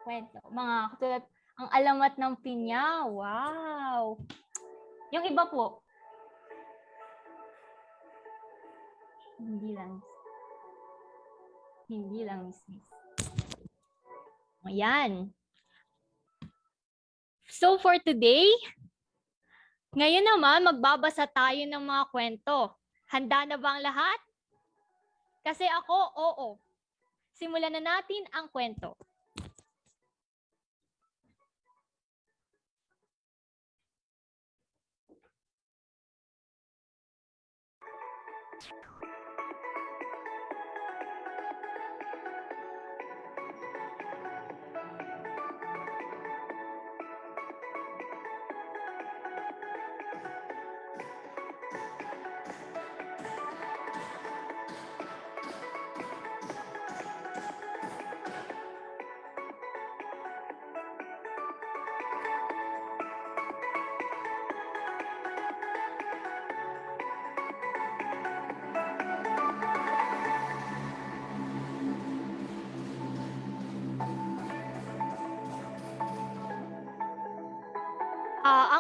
Kwento. Mga katulad, ang alamat ng pinya. Wow! Yung iba po. Hindi lang. Hindi lang, Miss. Ayan. So for today, ngayon naman magbabasa tayo ng mga kwento. Handa na ba ang lahat? Kasi ako, oo. Simulan na natin ang kwento.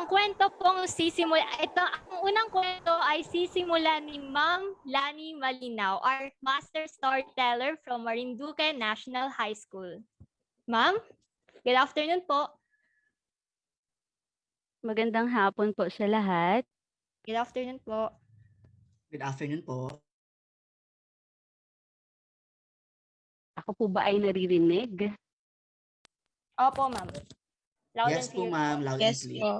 Ang kwento pong sisimula, ito, ang unang kwento ay sisimula ni Ma'am Lani Malinaw, our master storyteller from Marinduque National High School. Ma'am, good afternoon po. Magandang hapon po sa lahat. Good afternoon po. Good afternoon po. Ako po ba ay naririnig? Opo, ma'am. Loud Yes and po clear ma'am, loud Yes and clear. po.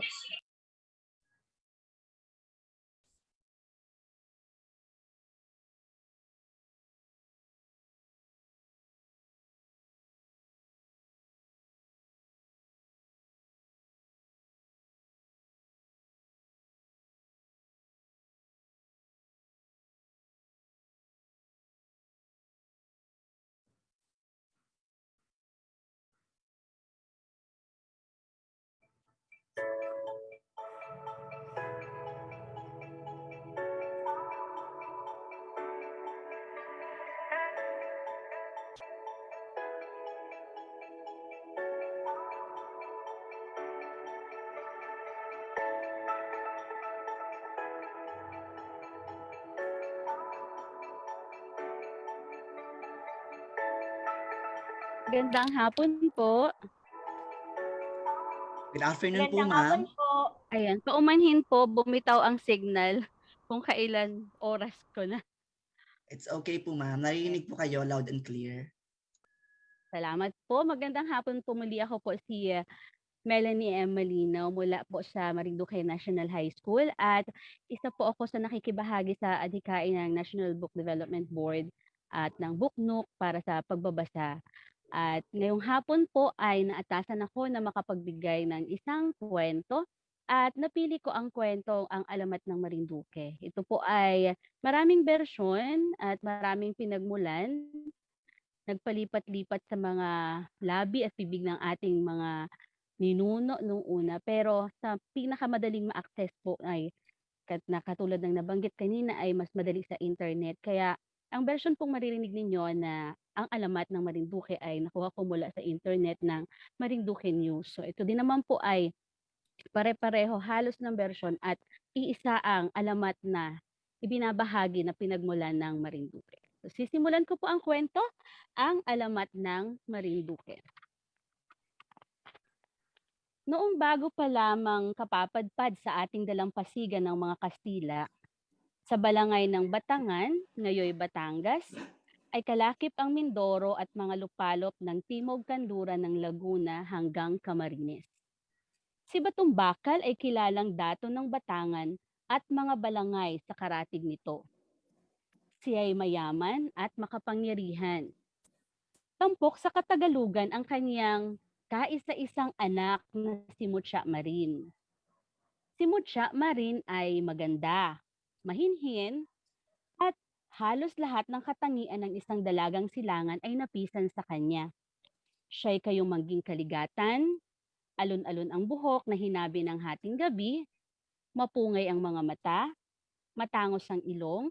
Magandang hapon po. Good afternoon po Magandang ma'am. hapon po. Ayan, paumanhin po, bumitaw ang signal kung kailan oras ko na. It's okay po ma'am. Narinig po kayo loud and clear. Salamat po. Magandang hapon po muli ako po si uh, Melanie M. Malinaw mula po sa Marinduque National High School at isa po ako sa nakikibahagi sa adhikain ng National Book Development Board at ng Booknook para sa pagbabasa. At ngayong hapon po ay naatasan ako na makapagbigay ng isang kwento at napili ko ang kwento ang alamat ng Marinduque. Ito po ay maraming bersyon at maraming pinagmulan nagpalipat-lipat sa mga labi at bibig ng ating mga ninuno nung una. Pero sa pinakamadaling ma-access po ay kat na katulad ng nabanggit kanina ay mas madali sa internet. Kaya ang version pong maririnig ninyo na ang alamat ng Marinduque ay nakuha ko mula sa internet ng Marinduque News. So ito din naman po ay pare-pareho halos ng version at iisa ang alamat na ibinabahagi na pinagmulan ng Marinduque. So sisimulan ko po ang kwento, ang alamat ng Marinduque. Noong bago pa lamang kapapadpad sa ating dalampasigan ng mga Kastila, sa balangay ng Batangan, ngayoy Batangas, ay kalakip ang Mindoro at mga lupalop ng Timog Kanluran ng Laguna hanggang Camarines. Si Batong Bakal ay kilalang dato ng Batangan at mga balangay sa karatig nito. Siya ay mayaman at makapangyarihan. Tampok sa Katagalugan ang kanyang kaisa-isang anak na si Mutya Marin. Si Mutya Marin ay maganda, mahinhin, halos lahat ng katangian ng isang dalagang silangan ay napisan sa kanya. Siya'y kayong mangging kaligatan, alon-alon ang buhok na hinabi ng hating gabi, mapungay ang mga mata, matangos ang ilong,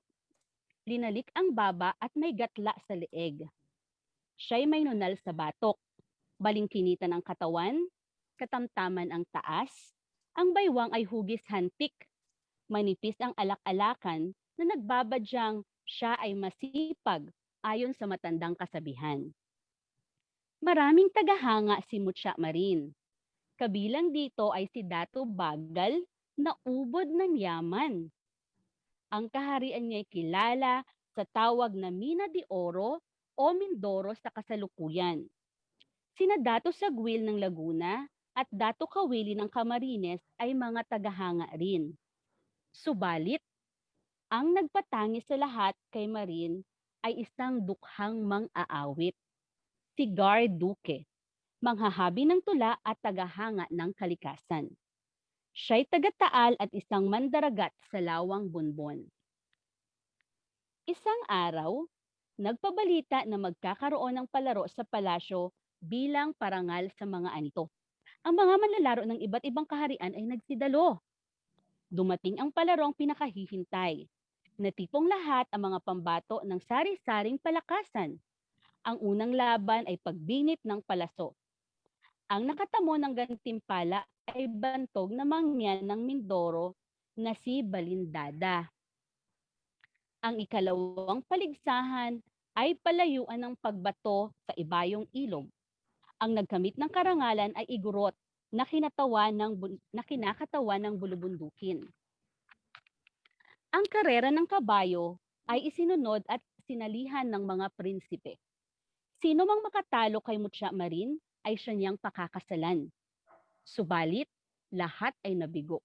linalik ang baba at may gatla sa leeg. Siya'y may nunal sa batok, balingkinitan ang katawan, katamtaman ang taas, ang baywang ay hugis hantik, manipis ang alak-alakan na nagbabadyang siya ay masipag ayon sa matandang kasabihan. Maraming tagahanga si Mutya Marin. Kabilang dito ay si Dato Bagal na ubod ng yaman. Ang kaharian niya ay kilala sa tawag na Mina de Oro o Mindoro sa kasalukuyan. Sina Dato Sagwil ng Laguna at Dato Kawili ng Camarines ay mga tagahanga rin. Subalit, ang nagpatangi sa lahat kay Marin ay isang dukhang mang-aawit, si Gar Duque, manghahabi ng tula at tagahanga ng kalikasan. Siya'y taga-taal at isang mandaragat sa lawang bunbon. Isang araw, nagpabalita na magkakaroon ng palaro sa palasyo bilang parangal sa mga anito. Ang mga manlalaro ng iba't ibang kaharian ay nagsidalo. Dumating ang palarong pinakahihintay, na tipong lahat ang mga pambato ng sari-saring palakasan. Ang unang laban ay pagbinit ng palaso. Ang nakatamo ng gantimpala ay bantog na mangyan ng Mindoro na si Balindada. Ang ikalawang paligsahan ay palayuan ng pagbato sa ibayong ilog. Ang nagkamit ng karangalan ay igurot na kinatawan ng na kinakatawan ng bulubundukin. Ang karera ng kabayo ay isinunod at sinalihan ng mga prinsipe. Sino mang makatalo kay Mutya Marin ay siya niyang pakakasalan. Subalit, lahat ay nabigo.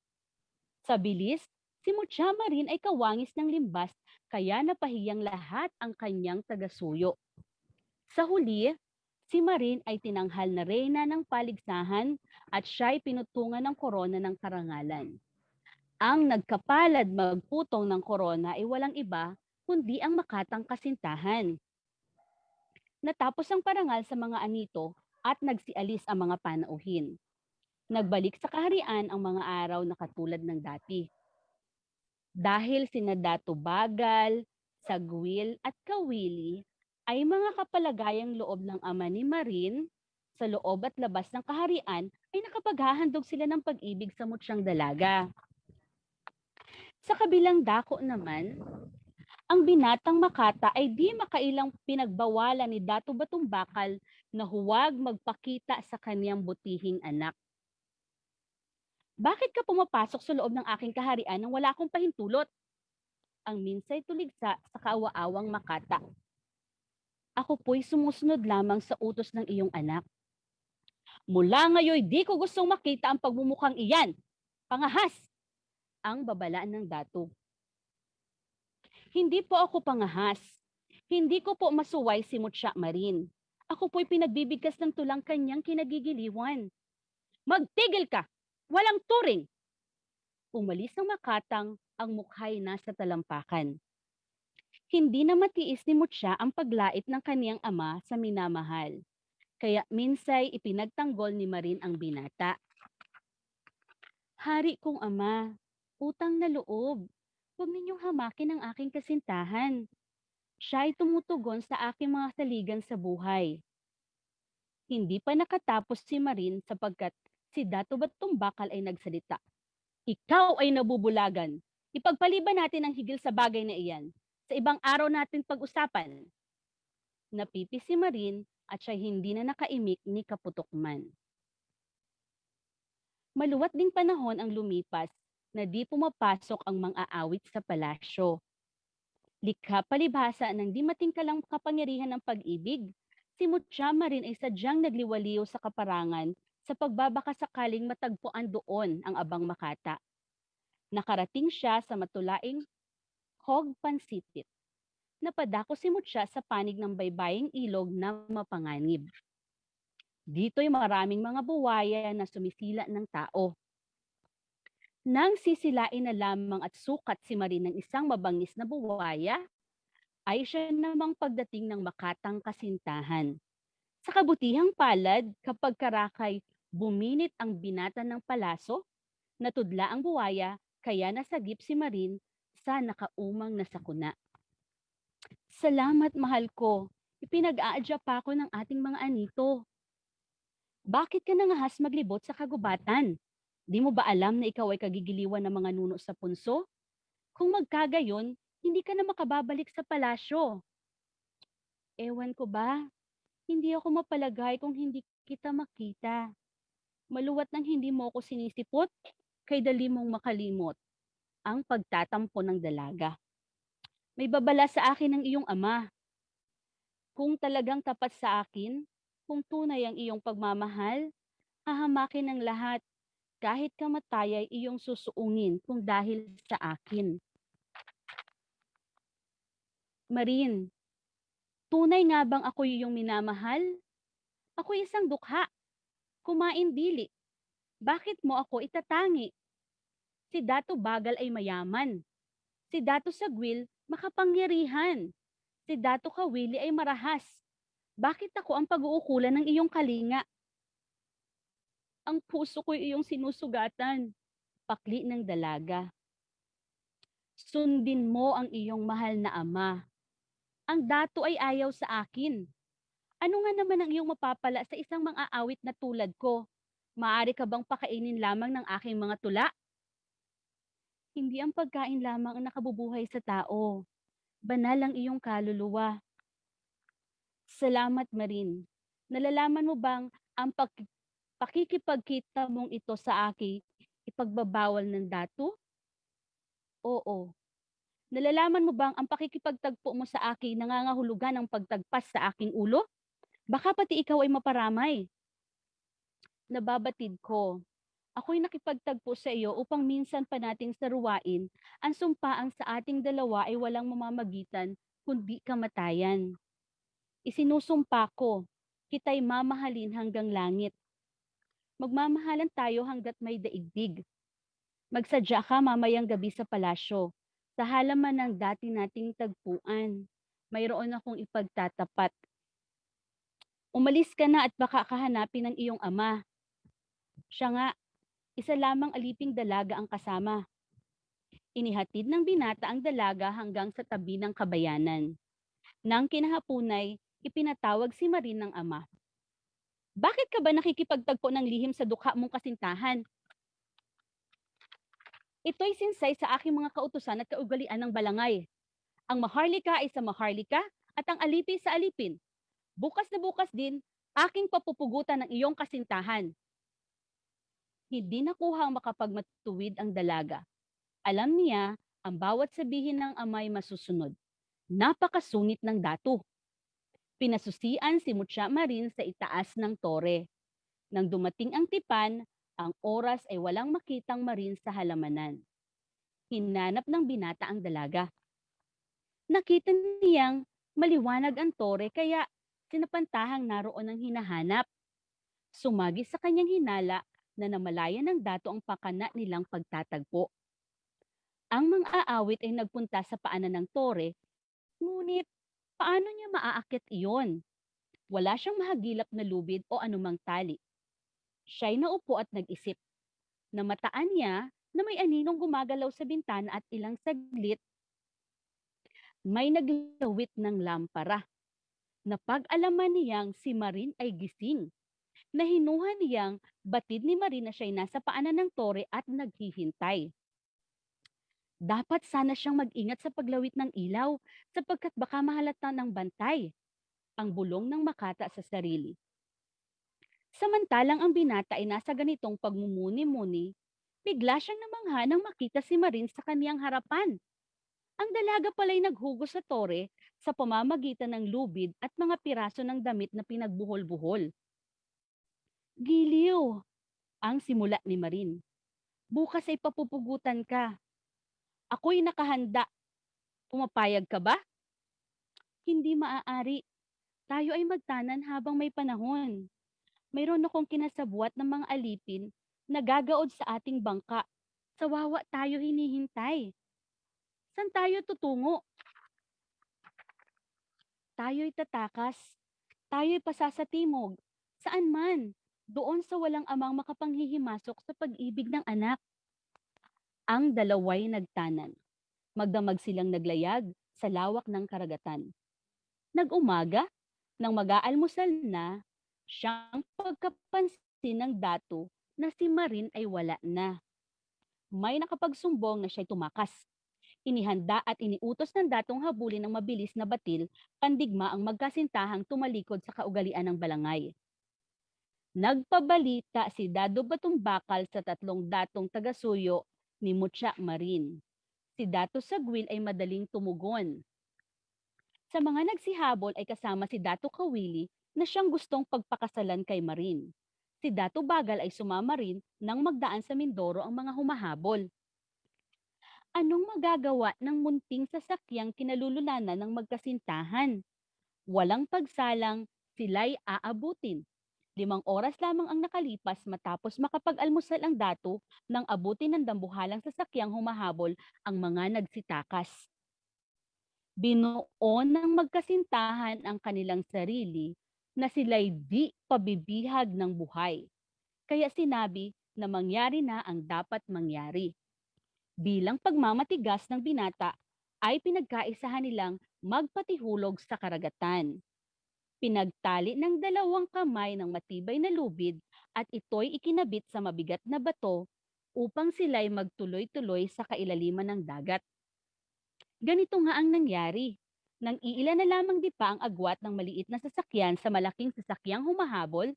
Sa bilis, si Mutya Marin ay kawangis ng limbas kaya napahiyang lahat ang kanyang tagasuyo. Sa huli, si Marin ay tinanghal na reyna ng paligsahan at siya ay pinutungan ng korona ng karangalan. Ang nagkapalad magputong ng korona ay walang iba kundi ang makatang kasintahan. Natapos ang parangal sa mga anito at nagsialis ang mga panauhin. Nagbalik sa kaharian ang mga araw na katulad ng dati. Dahil sina Dato Bagal, Sagwil at Kawili ay mga kapalagayang loob ng ama ni Marin, sa loob at labas ng kaharian ay nakapaghahandog sila ng pag-ibig sa mutsyang dalaga. Sa kabilang dako naman, ang binatang Makata ay di makailang pinagbawalan ni Dato Batong Bakal na huwag magpakita sa kaniyang butihing anak. Bakit ka pumapasok sa loob ng aking kaharian nang wala akong pahintulot? Ang minsay tuligsa sa kaawa-awang Makata. Ako po'y sumusunod lamang sa utos ng iyong anak. Mula ngayon, di ko gustong makita ang pagmumukhang iyan. Pangahas! Ang babalaan ng dato. Hindi po ako pangahas. Hindi ko po masuway si Mutya Marin. Ako po'y pinagbibigkas ng tulang kanyang kinagigiliwan. Magtigil ka! Walang turing! Umalis ng makatang ang mukha'y nasa talampakan. Hindi na matiis ni Mutya ang paglait ng kaniyang ama sa minamahal. Kaya minsay ipinagtanggol ni Marin ang binata. Hari kong ama, utang na loob. Huwag ninyong hamakin ang aking kasintahan. Siya ay tumutugon sa aking mga saligan sa buhay. Hindi pa nakatapos si Marin sapagkat si Dato Batumbakal ay nagsalita. Ikaw ay nabubulagan. Ipagpaliban natin ang higil sa bagay na iyan. Sa ibang araw natin pag-usapan. Napipi si Marin at siya hindi na nakaimik ni Kaputukman. Maluwat ding panahon ang lumipas na di pumapasok ang mga aawit sa palasyo. Likha palibhasa ng di matingkalang kapangyarihan ng pag-ibig, si Muchama rin ay sadyang nagliwaliw sa kaparangan sa pagbabaka sakaling matagpuan doon ang abang makata. Nakarating siya sa matulaing Hog Pansitit. Napadako si Mutya sa panig ng baybaying ilog na mapanganib. Dito'y maraming mga buwaya na sumisila ng tao. Nang sisilain na lamang at sukat si Marin ng isang mabangis na buwaya, ay siya namang pagdating ng makatang kasintahan. Sa kabutihang palad, kapag karakay buminit ang binata ng palaso, natudla ang buwaya, kaya nasagip si Marin sa nakaumang na sakuna. Salamat, mahal ko. Ipinag-aadya pa ako ng ating mga anito. Bakit ka nangahas maglibot sa kagubatan? Di mo ba alam na ikaw ay kagigiliwan ng mga nuno sa punso? Kung magkagayon, hindi ka na makababalik sa palasyo. Ewan ko ba? Hindi ako mapalagay kung hindi kita makita. Maluwat nang hindi mo ako sinisipot, kay dali mong makalimot ang pagtatampo ng dalaga. May babala sa akin ng iyong ama. Kung talagang tapat sa akin, kung tunay ang iyong pagmamahal, hahamakin ng lahat, kahit kamatay ay iyong susuungin kung dahil sa akin. Marin, tunay nga bang ako iyong minamahal? Ako isang dukha, kumain dili. Bakit mo ako itatangi? Si Dato Bagal ay mayaman. Si Dato Sagwil makapangyarihan. Si Dato Kawili ay marahas. Bakit ako ang pag-uukulan ng iyong kalinga? Ang puso ko'y iyong sinusugatan. Pakli ng dalaga. Sundin mo ang iyong mahal na ama. Ang dato ay ayaw sa akin. Ano nga naman ang iyong mapapala sa isang mga awit na tulad ko? Maari ka bang pakainin lamang ng aking mga tula? Hindi ang pagkain lamang ang nakabubuhay sa tao. Banal ang iyong kaluluwa. Salamat, Marin. Nalalaman mo bang ang pag- pakikipagkita mong ito sa akin ipagbabawal ng dato? Oo. Nalalaman mo bang ang pakikipagtagpo mo sa akin nangangahulugan ng pagtagpas sa aking ulo? Baka pati ikaw ay maparamay. Nababatid ko. Ako'y nakipagtagpo sa iyo upang minsan pa nating saruwain ang sumpaang sa ating dalawa ay walang mamamagitan kundi kamatayan. Isinusumpa ko, kita'y mamahalin hanggang langit. Magmamahalan tayo hanggat may daigdig. Magsadya ka mamayang gabi sa palasyo, sa halaman ng dati nating tagpuan. Mayroon akong ipagtatapat. Umalis ka na at baka kahanapin ng iyong ama. Siya nga, isa lamang aliping dalaga ang kasama. Inihatid ng binata ang dalaga hanggang sa tabi ng kabayanan. Nang kinahapunay, ipinatawag si Marin ng ama. Bakit ka ba nakikipagtagpo ng lihim sa dukha mong kasintahan? Ito'y sinsay sa aking mga kautusan at kaugalian ng balangay. Ang maharlika ay sa maharlika at ang alipi sa alipin. Bukas na bukas din, aking papupugutan ng iyong kasintahan. Hindi nakuha ang makapagmatuwid ang dalaga. Alam niya, ang bawat sabihin ng amay masusunod. Napakasungit ng dato. Pinasusian si Mucha Marin sa itaas ng tore. Nang dumating ang tipan, ang oras ay walang makitang marin sa halamanan. Hinanap ng binata ang dalaga. Nakita niyang maliwanag ang tore kaya sinapantahang naroon ang hinahanap. Sumagi sa kanyang hinala na namalaya ng dato ang pakana nilang pagtatagpo. Ang mga aawit ay nagpunta sa paanan ng tore, ngunit paano niya maaakyat iyon? Wala siyang mahagilap na lubid o anumang tali. Siya'y naupo at nag-isip. Namataan niya na may aninong gumagalaw sa bintana at ilang saglit may naglawit ng lampara. Napag-alaman niyang si Marin ay gising. Nahinuha niyang batid ni Marin na siya'y nasa paanan ng tore at naghihintay. Dapat sana siyang mag-ingat sa paglawit ng ilaw sapagkat baka mahalata ng bantay ang bulong ng makata sa sarili. Samantalang ang binata ay nasa ganitong pagmumuni-muni, bigla siyang namangha nang makita si Marin sa kaniyang harapan. Ang dalaga pala'y naghugos sa tore sa pamamagitan ng lubid at mga piraso ng damit na pinagbuhol-buhol. Giliw! Ang simula ni Marin. Bukas ay papupugutan ka. Ako'y nakahanda. Pumapayag ka ba? Hindi maaari. Tayo ay magtanan habang may panahon. Mayroon akong kinasabwat ng mga alipin na gagaod sa ating bangka. Sa wawa tayo hinihintay. San tayo tutungo? Tayo'y tatakas. Tayo'y pasasatimog. Saan man? Doon sa walang amang makapanghihimasok sa pag-ibig ng anak. Ang dalaway nagtanan. Magdamag silang naglayag sa lawak ng karagatan. Nag-umaga, nang mag-aalmusal na, siyang pagkapansin ng dato na si Marin ay wala na. May nakapagsumbong na siya'y tumakas. Inihanda at iniutos ng datong habulin ng mabilis na batil, pandigma ang magkasintahang tumalikod sa kaugalian ng balangay. Nagpabalita si Dado Batumbakal sa tatlong datong tagasuyo ni Mutya Marin. Si Dato Sagwil ay madaling tumugon. Sa mga nagsihabol ay kasama si Dato Kawili na siyang gustong pagpakasalan kay Marin. Si Dato Bagal ay sumama rin nang magdaan sa Mindoro ang mga humahabol. Anong magagawa ng munting sasakyang kinalululanan ng magkasintahan? Walang pagsalang, sila'y aabutin. Limang oras lamang ang nakalipas matapos makapag-almusal ang dato nang abutin ng dambuhalang sasakyang humahabol ang mga nagsitakas. Binuo ng magkasintahan ang kanilang sarili na sila'y di pabibihag ng buhay. Kaya sinabi na mangyari na ang dapat mangyari. Bilang pagmamatigas ng binata ay pinagkaisahan nilang magpatihulog sa karagatan. Pinagtali ng dalawang kamay ng matibay na lubid at ito'y ikinabit sa mabigat na bato upang sila'y magtuloy-tuloy sa kailaliman ng dagat. Ganito nga ang nangyari. Nang iilan na lamang di pa ang agwat ng maliit na sasakyan sa malaking sasakyang humahabol,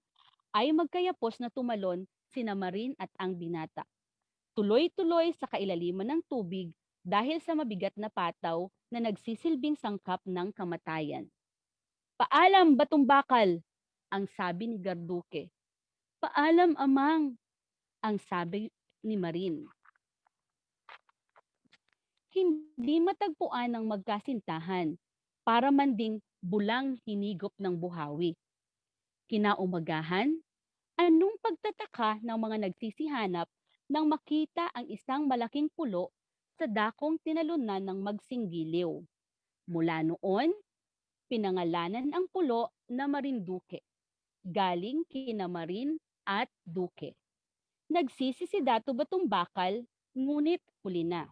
ay magkayapos na tumalon sina Marin at ang binata. Tuloy-tuloy sa kailaliman ng tubig dahil sa mabigat na pataw na nagsisilbing sangkap ng kamatayan. Paalam, Batumbakal, ang sabi ni Garduke. Paalam, Amang, ang sabi ni Marin. Hindi matagpuan ng magkasintahan para manding bulang hinigop ng buhawi. Kinaumagahan, anong pagtataka ng mga nagsisihanap nang makita ang isang malaking pulo sa dakong tinalunan ng magsinggiliw. Mula noon, pinangalanan ang pulo na Marinduque, galing kina Marin at Duque. Nagsisi si Dato Batumbakal, ngunit huli na.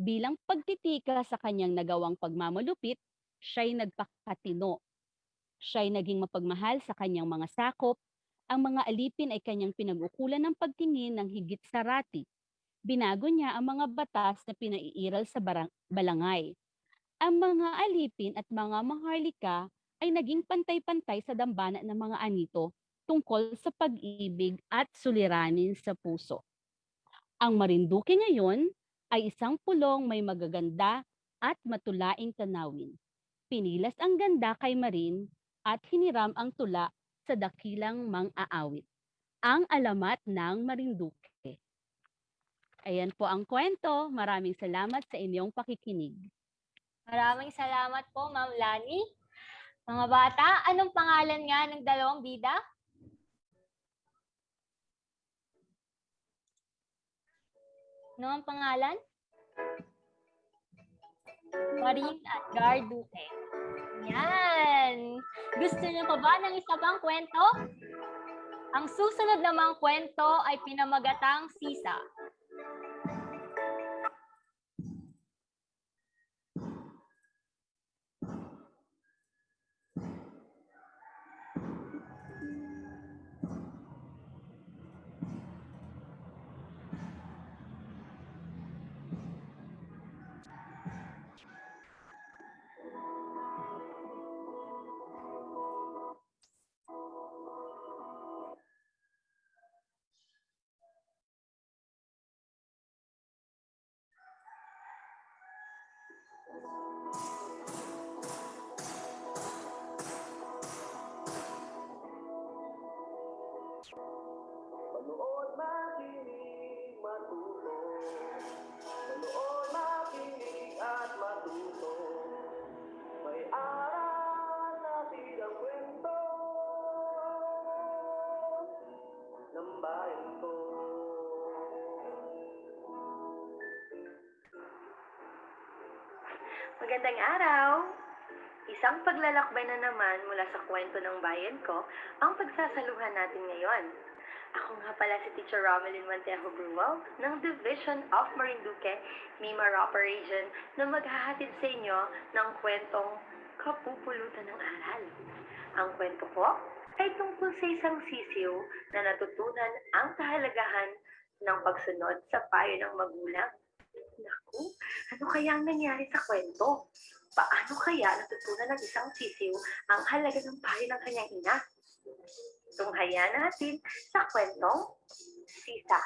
Bilang pagtitika sa kanyang nagawang pagmamalupit, siya'y nagpakatino. Siya'y naging mapagmahal sa kanyang mga sakop, ang mga alipin ay kanyang pinag-ukulan ng pagtingin ng higit sa rati. Binago niya ang mga batas na pinaiiral sa barang- balangay. Ang mga alipin at mga maharlika ay naging pantay-pantay sa dambana ng mga anito tungkol sa pag-ibig at suliranin sa puso. Ang Marinduque ngayon ay isang pulong may magaganda at matulaing tanawin. Pinilas ang ganda kay Marin at hiniram ang tula sa dakilang mang-aawit. Ang alamat ng Marinduque. Ayan po ang kwento. Maraming salamat sa inyong pakikinig. Maraming salamat po, Ma'am Lani. Mga bata, anong pangalan nga ng dalawang bida? Ano ang pangalan? Marin at Gar Duque. Yan! Gusto niyo pa ba ng isa pang kwento? Ang susunod namang kwento ay pinamagatang Sisa. Magandang araw! Isang paglalakbay na naman mula sa kwento ng bayan ko ang pagsasaluhan natin ngayon. Ako nga pala si Teacher Romelyn Mantejo Bruwal ng Division of Marinduque, Mimara Operation na maghahatid sa inyo ng kwentong Kapupulutan ng Aral. Ang kwento ko ay tungkol sa isang sisiw na natutunan ang kahalagahan ng pagsunod sa payo ng magulang. Naku, ano kaya ang nangyari sa kwento? Paano kaya natutunan ng isang sisiw ang halaga ng payo ng kanyang ina? Tunghayan natin sa kwentong Sisa.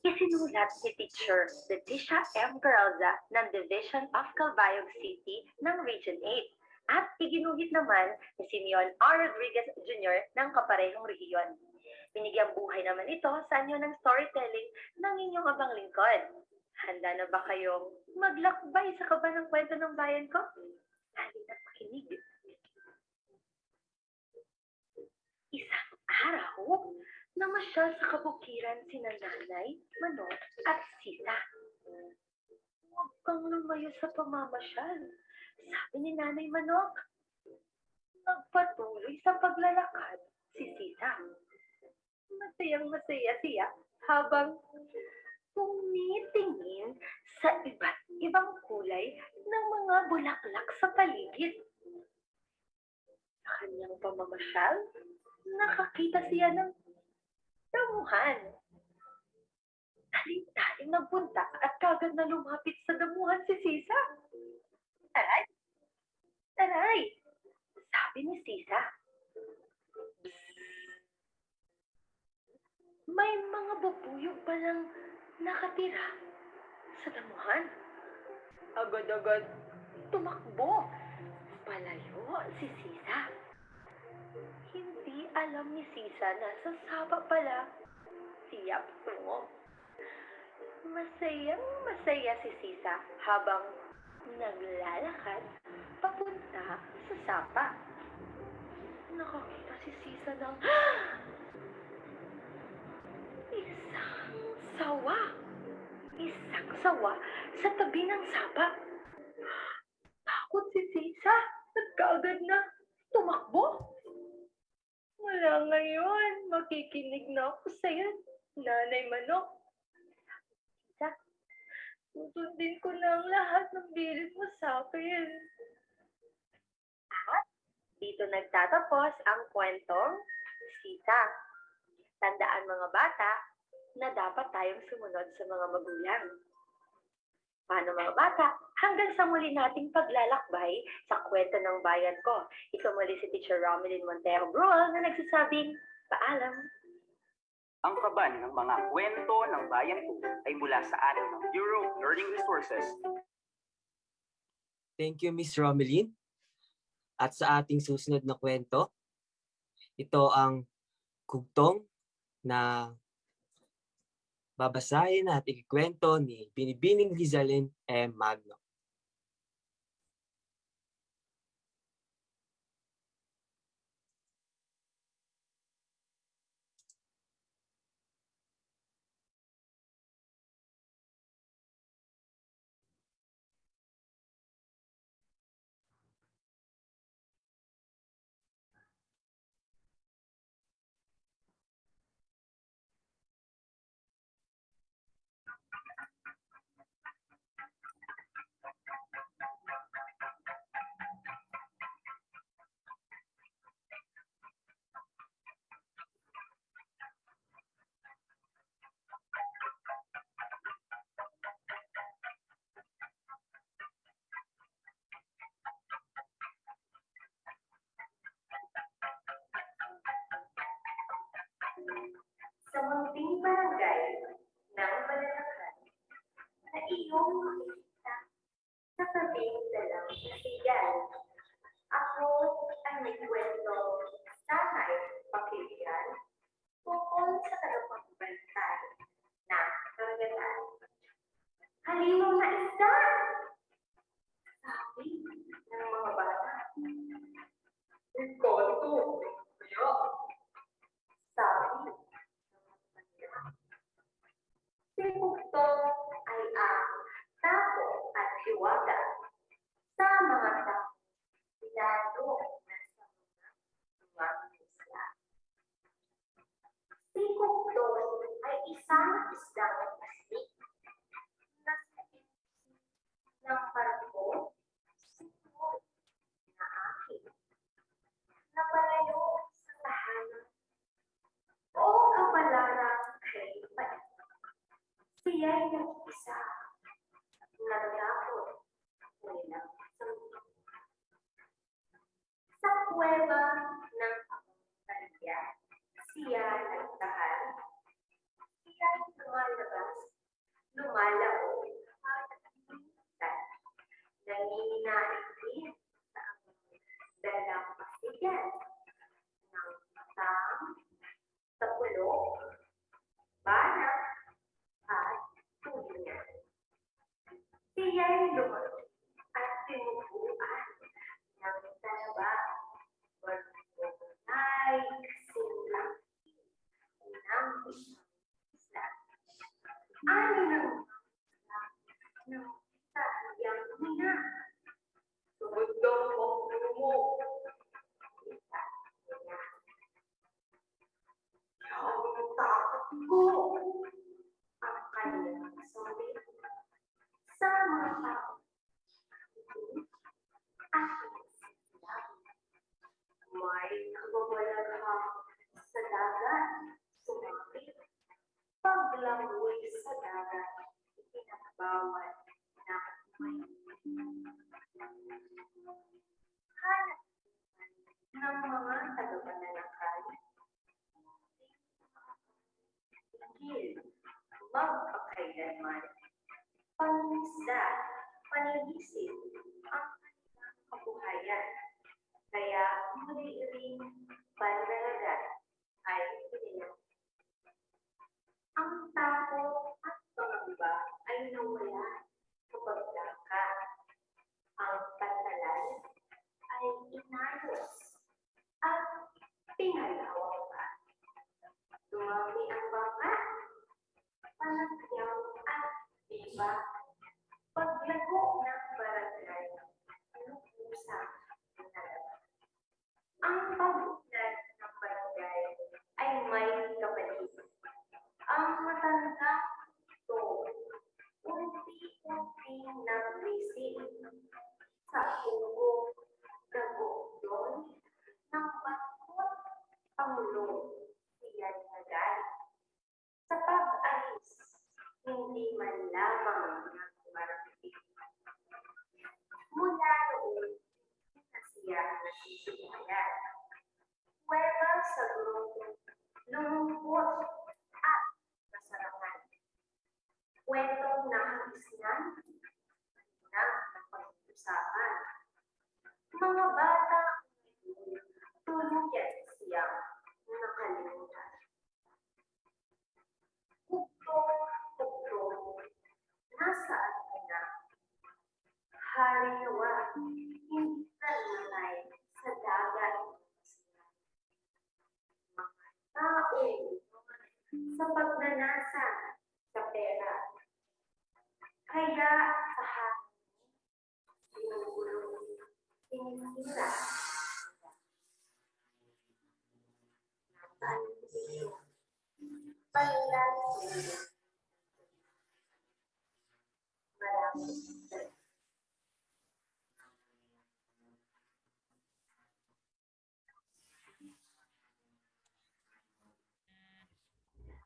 Isinulat ni Teacher Leticia M. Garalza ng Division of Calbayog City ng Region 8 at iginuhit naman ni Simeon R. Rodriguez Jr. ng kaparehong rehiyon. Binigyang buhay naman ito sa anyo ng storytelling ng inyong abang lingkod. Handa na ba kayong maglakbay sa kaba ng kwento ng bayan ko? Halina pakinig. Isang araw, namasyal sa kabukiran si nanay, manok, at sita. Huwag kang lumayo sa pamamasyal, sabi ni nanay manok. Nagpatuloy sa paglalakad si sita. Masayang masaya siya habang tumitingin sa iba't ibang kulay ng mga bulaklak sa paligid. Sa kanyang pamamasyal, nakakita siya ng damuhan. Taling-taling nagpunta at kagad na lumapit sa damuhan si Sisa. Taray! Taray! Sabi ni Sisa. May mga bubuyog palang nakatira sa damuhan. Agad-agad tumakbo. Palayo si Sisa. Hindi alam ni Sisa na sa saba pala siya patungo. Masayang masaya si Sisa habang naglalakad papunta sa sapa. Nakakita si Sisa ng isang sawa. Isang sawa sa tabi ng sapa. Takot si Sisa at na tumakbo. Wala ngayon. Makikinig na ako sa'yo, Nanay Manok. Sisa, susundin ko na ang lahat ng bilid mo sa akin. At dito nagtatapos ang kwentong Sita. Tandaan mga bata na dapat tayong sumunod sa mga magulang. Paano mga bata? Hanggang sa muli nating paglalakbay sa kwento ng bayan ko. Ito muli si Teacher Romelyn Montero Brual na nagsasabing, paalam. Ang kaban ng mga kwento ng bayan ko ay mula sa atin ng Bureau of Learning Resources. Thank you, Miss Romelyn. At sa ating susunod na kwento, ito ang kugtong na babasahin at ikikwento ni Binibining Rizalin M. Magno. sen İslam aking sa pagnanasa sa pera. Kaya sa hangin, sinisira. Paglalaki. Maraming.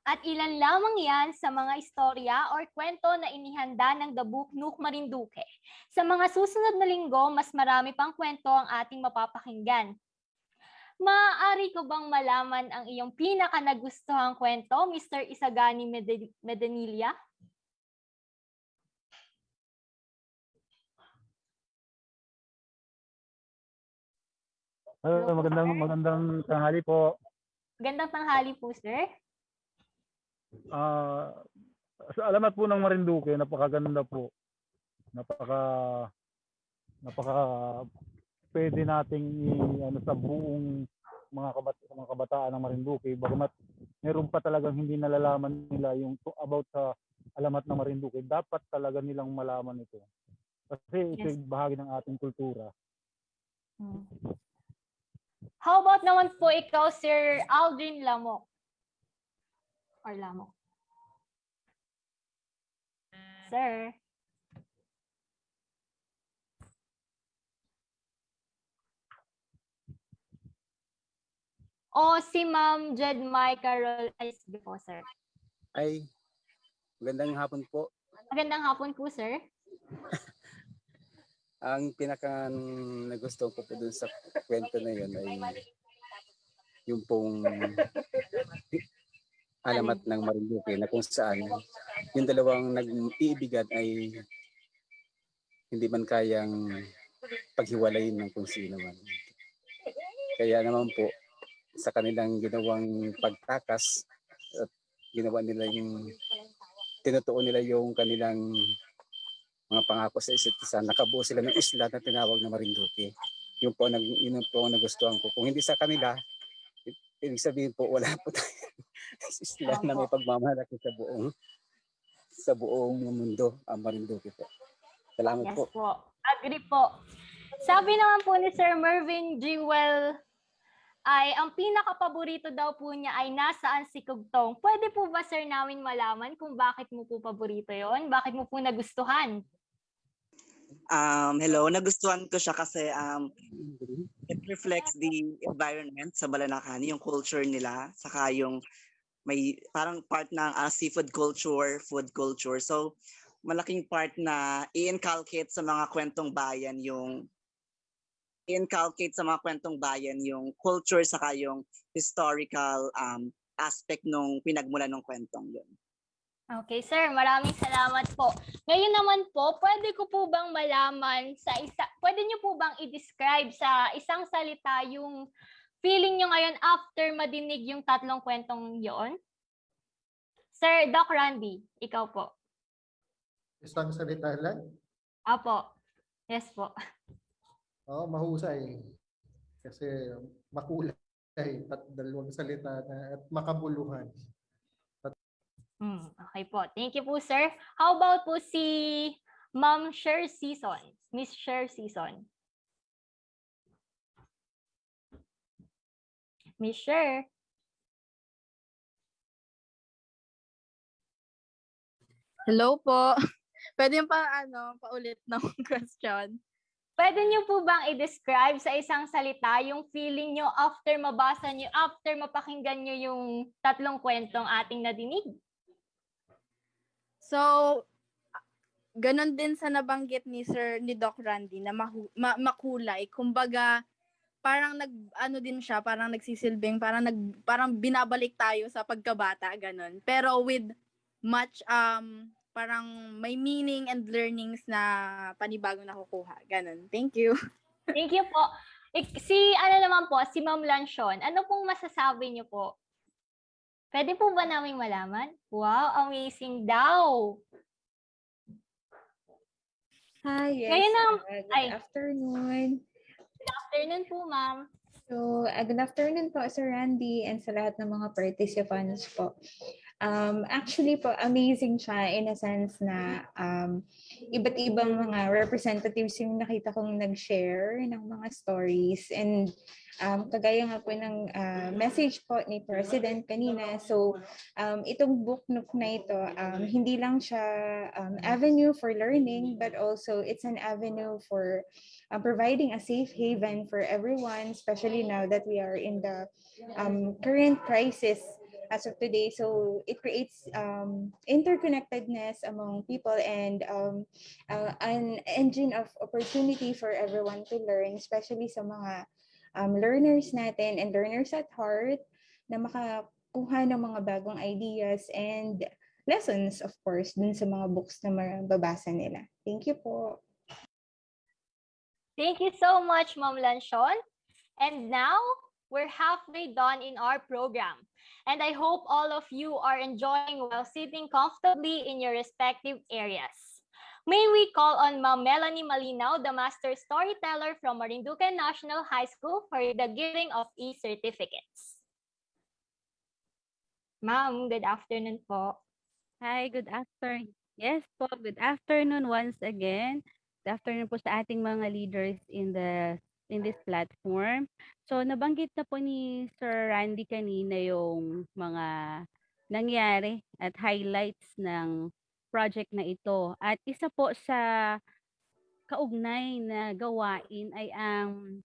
At ilan lamang yan sa mga istorya or kwento na inihanda ng The Book Nook Marinduque. Sa mga susunod na linggo, mas marami pang kwento ang ating mapapakinggan. Maaari ko bang malaman ang iyong pinaka nagustuhang kwento, Mr. Isagani Medanilla? Hello, ah, magandang magandang tanghali po. Magandang tanghali po, sir. Ah, sa alamat po ng Marinduque, napakaganda po. Napaka napaka pwede nating i- ano sa buong mga kabat sa mga kabataan ng Marinduque bagamat meron pa talagang hindi nalalaman nila yung to- about sa alamat ng Marinduque dapat talaga nilang malaman ito kasi ito Yes. bahagi ng ating kultura Hmm. How about naman po ikaw, Sir Aldrin Lamok? Or Lamok? Sir? O si Ma'am Jed Mai Carol ay sige po, sir. Ay, magandang hapon po. Magandang hapon po, sir. Ang pinaka nagustuhan ko po dun sa kwento na yun ay yung pong alamat ng Marinduque na kung saan yung dalawang nag-iibigan ay hindi man kayang paghiwalayin ng kung sino man. Kaya naman po, sa kanilang ginawang pagtakas at ginawa nila yung tinutuon nila yung kanilang mga pangako sa isa't isa. Nakabuo sila ng isla na tinawag na Marinduque. Yun po, nag, yun po ang nagustuhan ko. Kung hindi sa kanila, ibig sabihin po, wala po tayo isla na may pagmamalaki sa buong sa buong mundo ang Marinduque po. Salamat Yes po. po. Agree po. Sabi naman po ni Sir Mervin Jewel ay ang pinaka-paborito daw po niya ay nasaan si Kugtong. Pwede po ba sir namin malaman kung bakit mo po paborito yon? Bakit mo po nagustuhan? Um, hello, nagustuhan ko siya kasi um, it reflects the environment sa Balanakani, yung culture nila, saka yung may parang part ng ah, seafood culture, food culture. So, malaking part na i-inculcate sa mga kwentong bayan yung i-inculcate sa mga kwentong bayan yung culture saka yung historical um, aspect nung pinagmulan ng kwentong yun. Okay, sir. Maraming salamat po. Ngayon naman po, pwede ko po bang malaman sa isa, pwede niyo po bang i-describe sa isang salita yung feeling niyo ngayon after madinig yung tatlong kwentong yon? Sir Doc Randy, ikaw po. Isang salita lang? Apo. Yes po. Oo, mahusay. Kasi makulay at dalawang salita na at makabuluhan. Hmm, okay po. Thank you po, sir. How about po si Ma'am Sher Season? Miss Sher Season. Miss Sher. Hello po. Pwede yung pa ano, paulit ng question. Pwede niyo po bang i-describe sa isang salita yung feeling niyo after mabasa niyo, after mapakinggan niyo yung tatlong kwentong ating nadinig? So, ganon din sa nabanggit ni Sir ni Doc Randy na mahu, ma- makulay. Kumbaga, parang nag ano din siya, parang nagsisilbing, parang nag parang binabalik tayo sa pagkabata ganon. Pero with much um parang may meaning and learnings na panibagong nakukuha. Ganon. Thank you. Thank you po. Ik- si ano naman po, si Ma'am Lanchon, ano pong masasabi niyo po? Pwede po ba namin malaman? Wow, amazing daw. Hi, yes. Ngayon na, uh, good ay, afternoon. Good afternoon po, ma'am. So, uh, good afternoon po, Sir Randy, and sa lahat ng mga participants po. Um, actually po, amazing siya in a sense na um, iba't ibang mga representatives yung nakita kong nag-share ng mga stories. And um, kagaya nga po ng uh, message po ni President kanina, so um, itong book nook na ito, um, hindi lang siya um, avenue for learning, but also it's an avenue for uh, providing a safe haven for everyone, especially now that we are in the um, current crisis as of today. So it creates um, interconnectedness among people and um, uh, an engine of opportunity for everyone to learn, especially sa mga um, learners natin and learners at heart na makakuha ng mga bagong ideas and lessons, of course, dun sa mga books na mababasa nila. Thank you po. Thank you so much, Ma'am Lanchon. And now, we're halfway done in our program. And I hope all of you are enjoying while sitting comfortably in your respective areas. May we call on Ma'am Melanie Malinaw, the Master Storyteller from Marinduque National High School for the giving of e-certificates. Ma'am, good afternoon po. Hi, good afternoon. Yes po, good afternoon once again. Good afternoon po sa ating mga leaders in the in this platform. So nabanggit na po ni Sir Randy kanina yung mga nangyari at highlights ng project na ito. At isa po sa kaugnay na gawain ay ang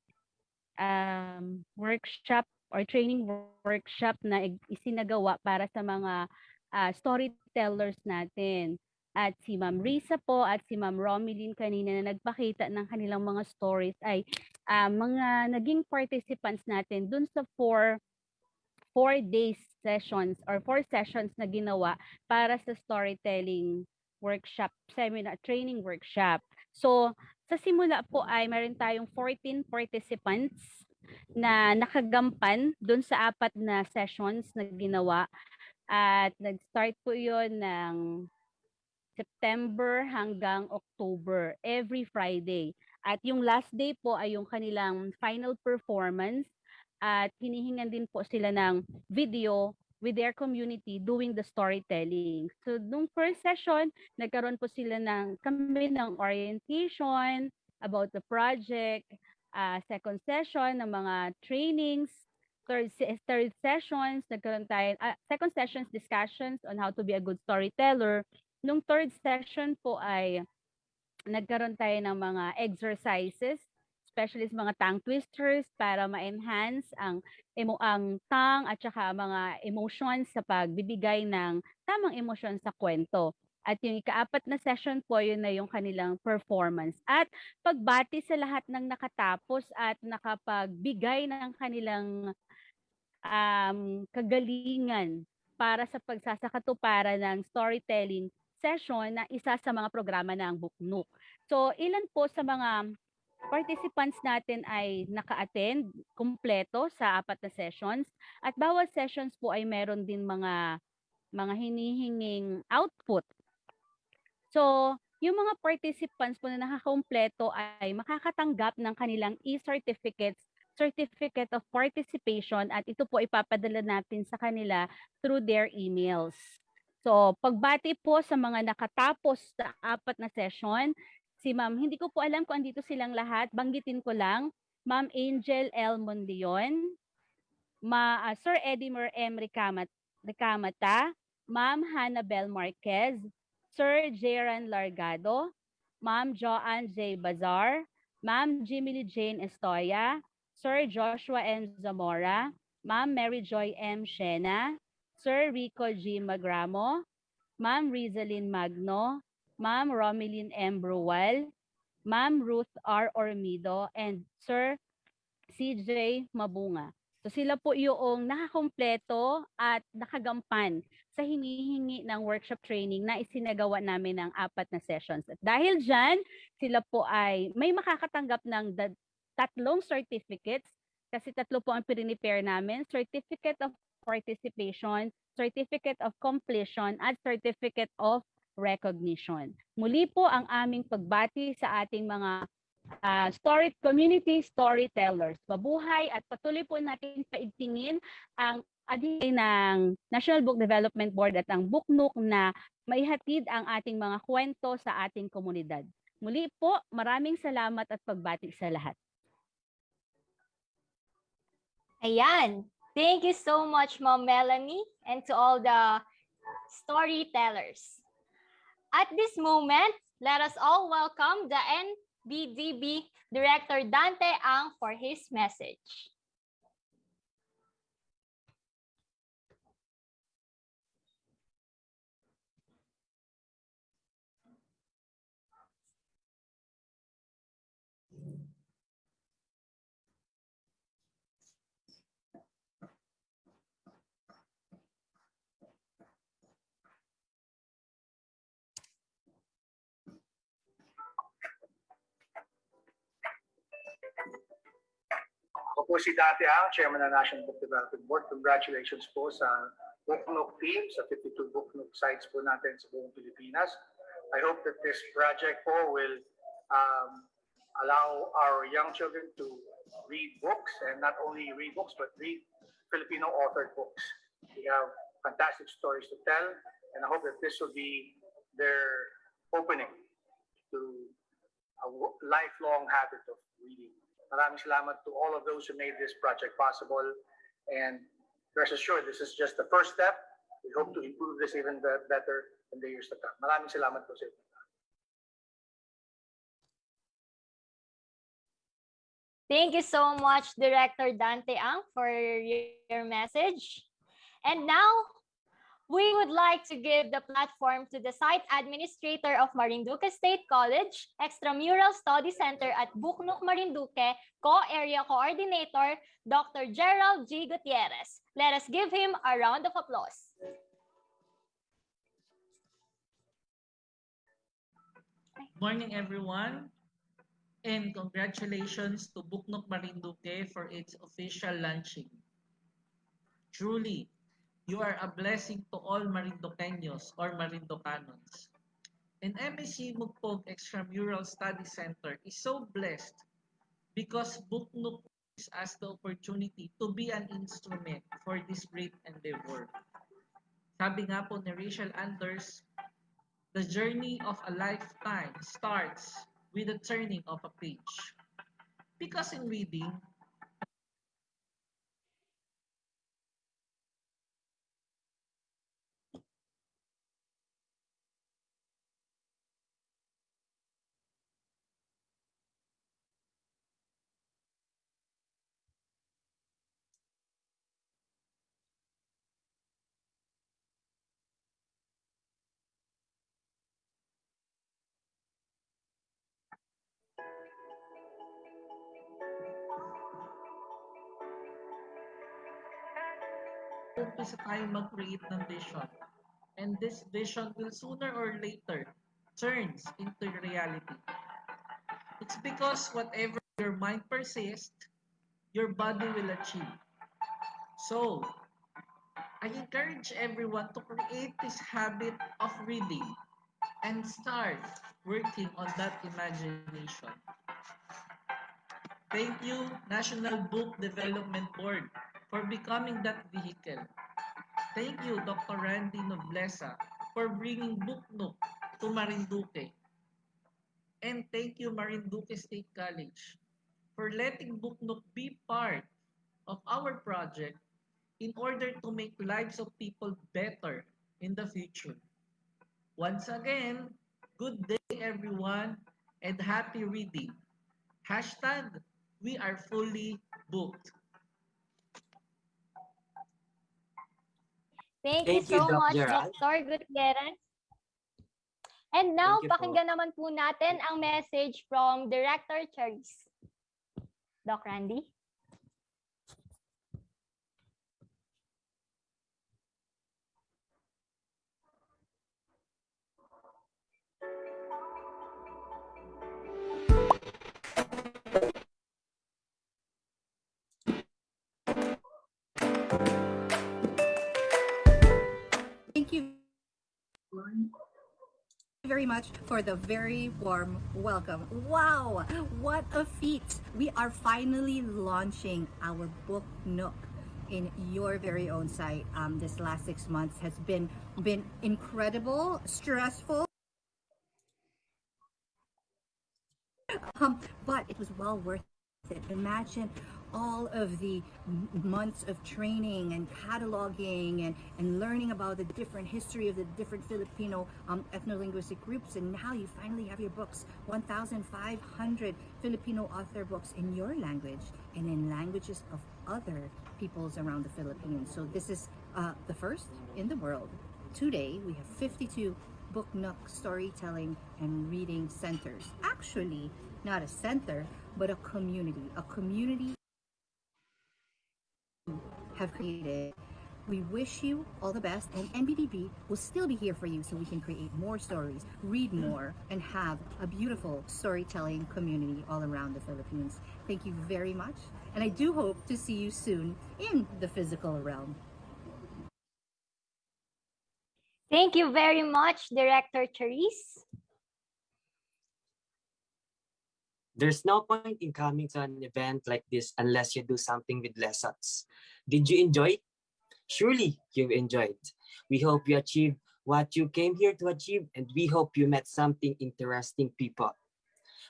um, workshop or training workshop na isinagawa para sa mga ah, storytellers natin. At si Ma'am Risa po at si Ma'am Romilyn kanina na nagpakita ng kanilang mga stories ay ah, mga naging participants natin dun sa four four days sessions or four sessions na ginawa para sa storytelling workshop, seminar, training workshop. So, sa simula po ay meron tayong 14 participants na nakagampan dun sa apat na sessions na ginawa. At nag-start po yun ng September hanggang October, every Friday. At yung last day po ay yung kanilang final performance at hinihingan din po sila ng video with their community doing the storytelling. So, nung first session, nagkaroon po sila ng kami ng orientation about the project, ah, second session ng mga trainings, third third sessions, nagkaroon tayo, ah, second sessions discussions on how to be a good storyteller. Nung third session po ay nagkaroon tayo ng mga exercises, especially sa mga tongue twisters para ma-enhance ang emo ang tongue at saka mga emotions sa pagbibigay ng tamang emosyon sa kwento. At yung ikaapat na session po, yun na yung kanilang performance. At pagbati sa lahat ng nakatapos at nakapagbigay ng kanilang um, kagalingan para sa pagsasakatuparan ng storytelling session na isa sa mga programa ng Buknuk. So, ilan po sa mga participants natin ay naka-attend kumpleto sa apat na sessions at bawat sessions po ay meron din mga mga hinihinging output. So, yung mga participants po na nakakompleto ay makakatanggap ng kanilang e-certificates, certificate of participation at ito po ipapadala natin sa kanila through their emails. So, pagbati po sa mga nakatapos sa apat na session, si Ma'am, hindi ko po alam kung andito silang lahat, banggitin ko lang, Ma'am Angel L. Mondion, Ma, ah, Sir Edimer M. Ricamat, Ricamata, Ma'am Hannabel Marquez, Sir Jeran Largado, Ma'am Joanne J. Bazar, Ma'am Jimmy Jane Estoya, Sir Joshua M. Zamora, Ma'am Mary Joy M. Shena, Sir Rico G. Magramo, Ma'am Rizalyn Magno, Ma'am Romilyn M. Bruwal, Ma'am Ruth R. Ormido, and Sir CJ Mabunga. So sila po yung nakakompleto at nakagampan sa hinihingi ng workshop training na isinagawa namin ng apat na sessions. At dahil dyan, sila po ay may makakatanggap ng tatlong certificates kasi tatlo po ang pinipare namin. Certificate of participation, certificate of completion, at certificate of recognition. Muli po ang aming pagbati sa ating mga ah, story community storytellers. Mabuhay at patuloy po natin paigtingin ang adik ng National Book Development Board at ang Booknook na maihatid ang ating mga kwento sa ating komunidad. Muli po, maraming salamat at pagbati sa lahat. Ayan. Thank you so much, Ma'am Melanie, and to all the storytellers. At this moment, let us all welcome the NBDB Director Dante Ang for his message. Po si Dati Ang, Chairman ng National Book Development Board. Congratulations po sa Book Nook team, sa 52 Book Nook sites po natin sa buong Pilipinas. I hope that this project po will um, allow our young children to read books and not only read books but read Filipino authored books. We have fantastic stories to tell and I hope that this will be their opening to a lifelong habit of reading. Maraming salamat to all of those who made this project possible and rest assured this is just the first step. We hope to improve this even better in the years to come. Maraming salamat po sa inyo. Thank you so much, Director Dante Ang, for your message. And now, we would like to give the platform to the site administrator of Marinduque State College, Extramural Study Center at Buknuk Marinduque, Co-Area Coordinator, Dr. Gerald G. Gutierrez. Let us give him a round of applause. Morning, everyone, and congratulations to Buknok Marinduque for its official launching. Truly, you are a blessing to all Marinduqueños or Marinducanons. And MSC Mugpog Extramural Study Center is so blessed because Buknok gives us the opportunity to be an instrument for this great endeavor. Sabi nga po ni Rachel Anders, the journey of a lifetime starts with the turning of a page. Because in reading, umpisa tayo mag-create ng vision. And this vision will sooner or later turns into reality. It's because whatever your mind persists, your body will achieve. So, I encourage everyone to create this habit of reading and start working on that imagination. Thank you, National Book Development Board, for becoming that vehicle. Thank you, Dr. Randy Noblesa, for bringing Book Nook to Marinduque. And thank you, Marinduque State College, for letting Book Nook be part of our project in order to make lives of people better in the future. Once again, good day everyone and happy reading. Hashtag, we are fully booked. Thank, Thank you you, so Doc much, Gerald. Dr. Gutierrez. And now, you po. pakinggan naman po natin ang message from Director Charis. Doc Randy? Thank you very much for the very warm welcome. Wow, what a feat! We are finally launching our book Nook in your very own site. Um, this last six months has been been incredible, stressful. Um, but it was well worth it. Imagine all of the months of training and cataloging and, and learning about the different history of the different Filipino um, ethno-linguistic groups. And now you finally have your books, 1,500 Filipino author books in your language and in languages of other peoples around the Philippines. So this is uh, the first in the world. Today, we have 52 book nook storytelling and reading centers. Actually, not a center, but a community. A community have created We wish you all the best, and NBDB will still be here for you so we can create more stories, read more, and have a beautiful storytelling community all around the Philippines. Thank you very much, and I do hope to see you soon in the physical realm. Thank you very much, Director Therese. There's no point in coming to an event like this unless you do something with lessons. Did you enjoy? it? Surely you've enjoyed. We hope you achieved what you came here to achieve, and we hope you met something interesting people.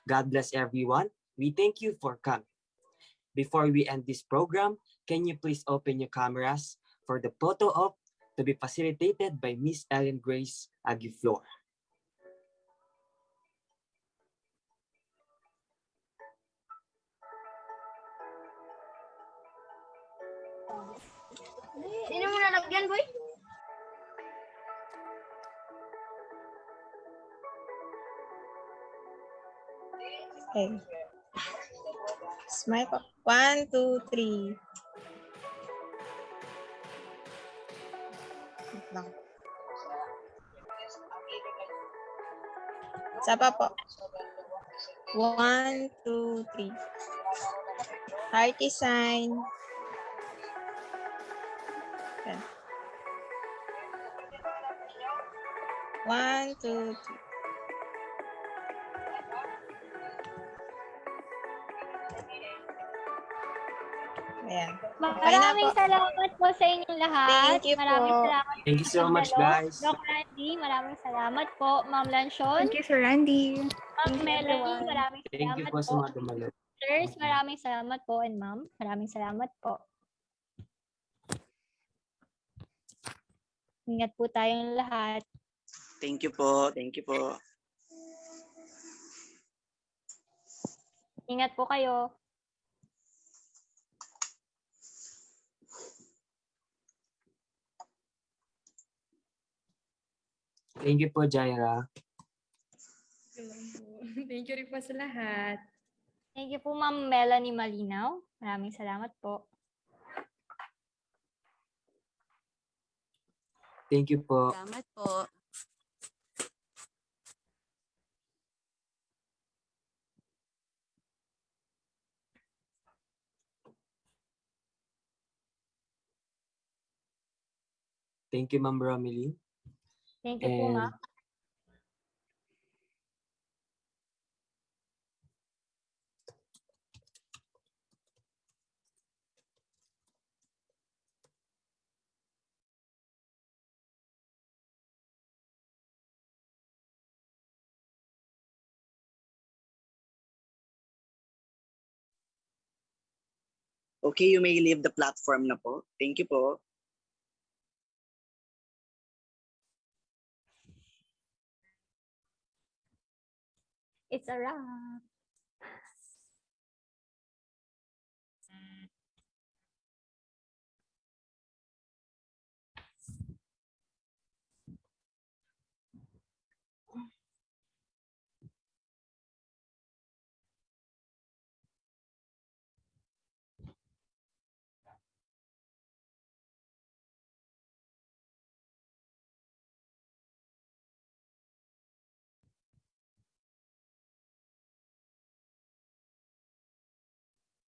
God bless everyone. We thank you for coming. Before we end this program, can you please open your cameras for the photo op to be facilitated by Miss Ellen Grace Aguiflor. Hindi mo nalagyan, boy? Okay. Smile po. One, two, three. Lang. Pa po. One, two, three. Hearty sign. One, two, three. Ayan. Maraming salamat po sa inyong lahat. Thank you maraming po. salamat Thank you so much, guys. Doc Randy, maraming salamat po. Ma'am Lanchon. Thank you, Sir Randy. Ma'am Melanie, maraming Thank you salamat po sa po. mga dumalo. Sirs, maraming salamat po. And ma'am, maraming salamat po. Ingat po tayong lahat. Thank you po. Thank you po. Ingat po kayo. Thank you po, Jaira. Thank you rin po sa lahat. Thank you po, Ma'am Melanie Malinaw. Maraming salamat po. Thank you po. Salamat po. Thank you, Ma'am Romilly. Thank you po, And ma'am. Okay, you may leave the platform na po. Thank you po. It's a wrap.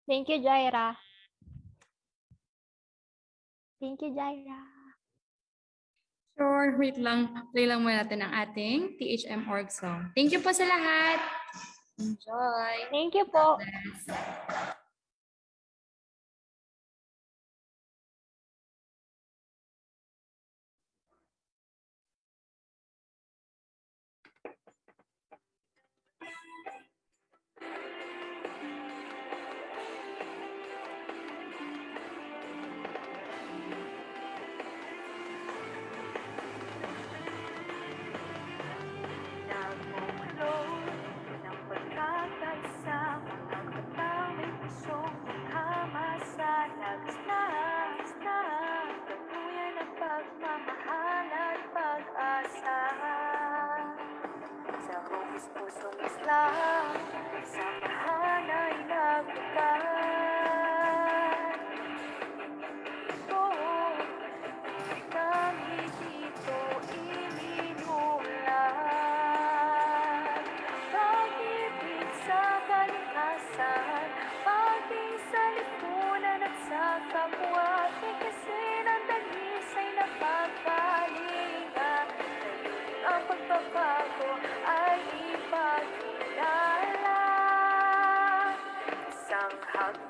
Thank you, Jaira. Thank you, Jaira. Sure, wait lang. Play lang muna natin ang ating THM org song. Thank you po sa lahat. Enjoy. Thank you po.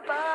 Bye.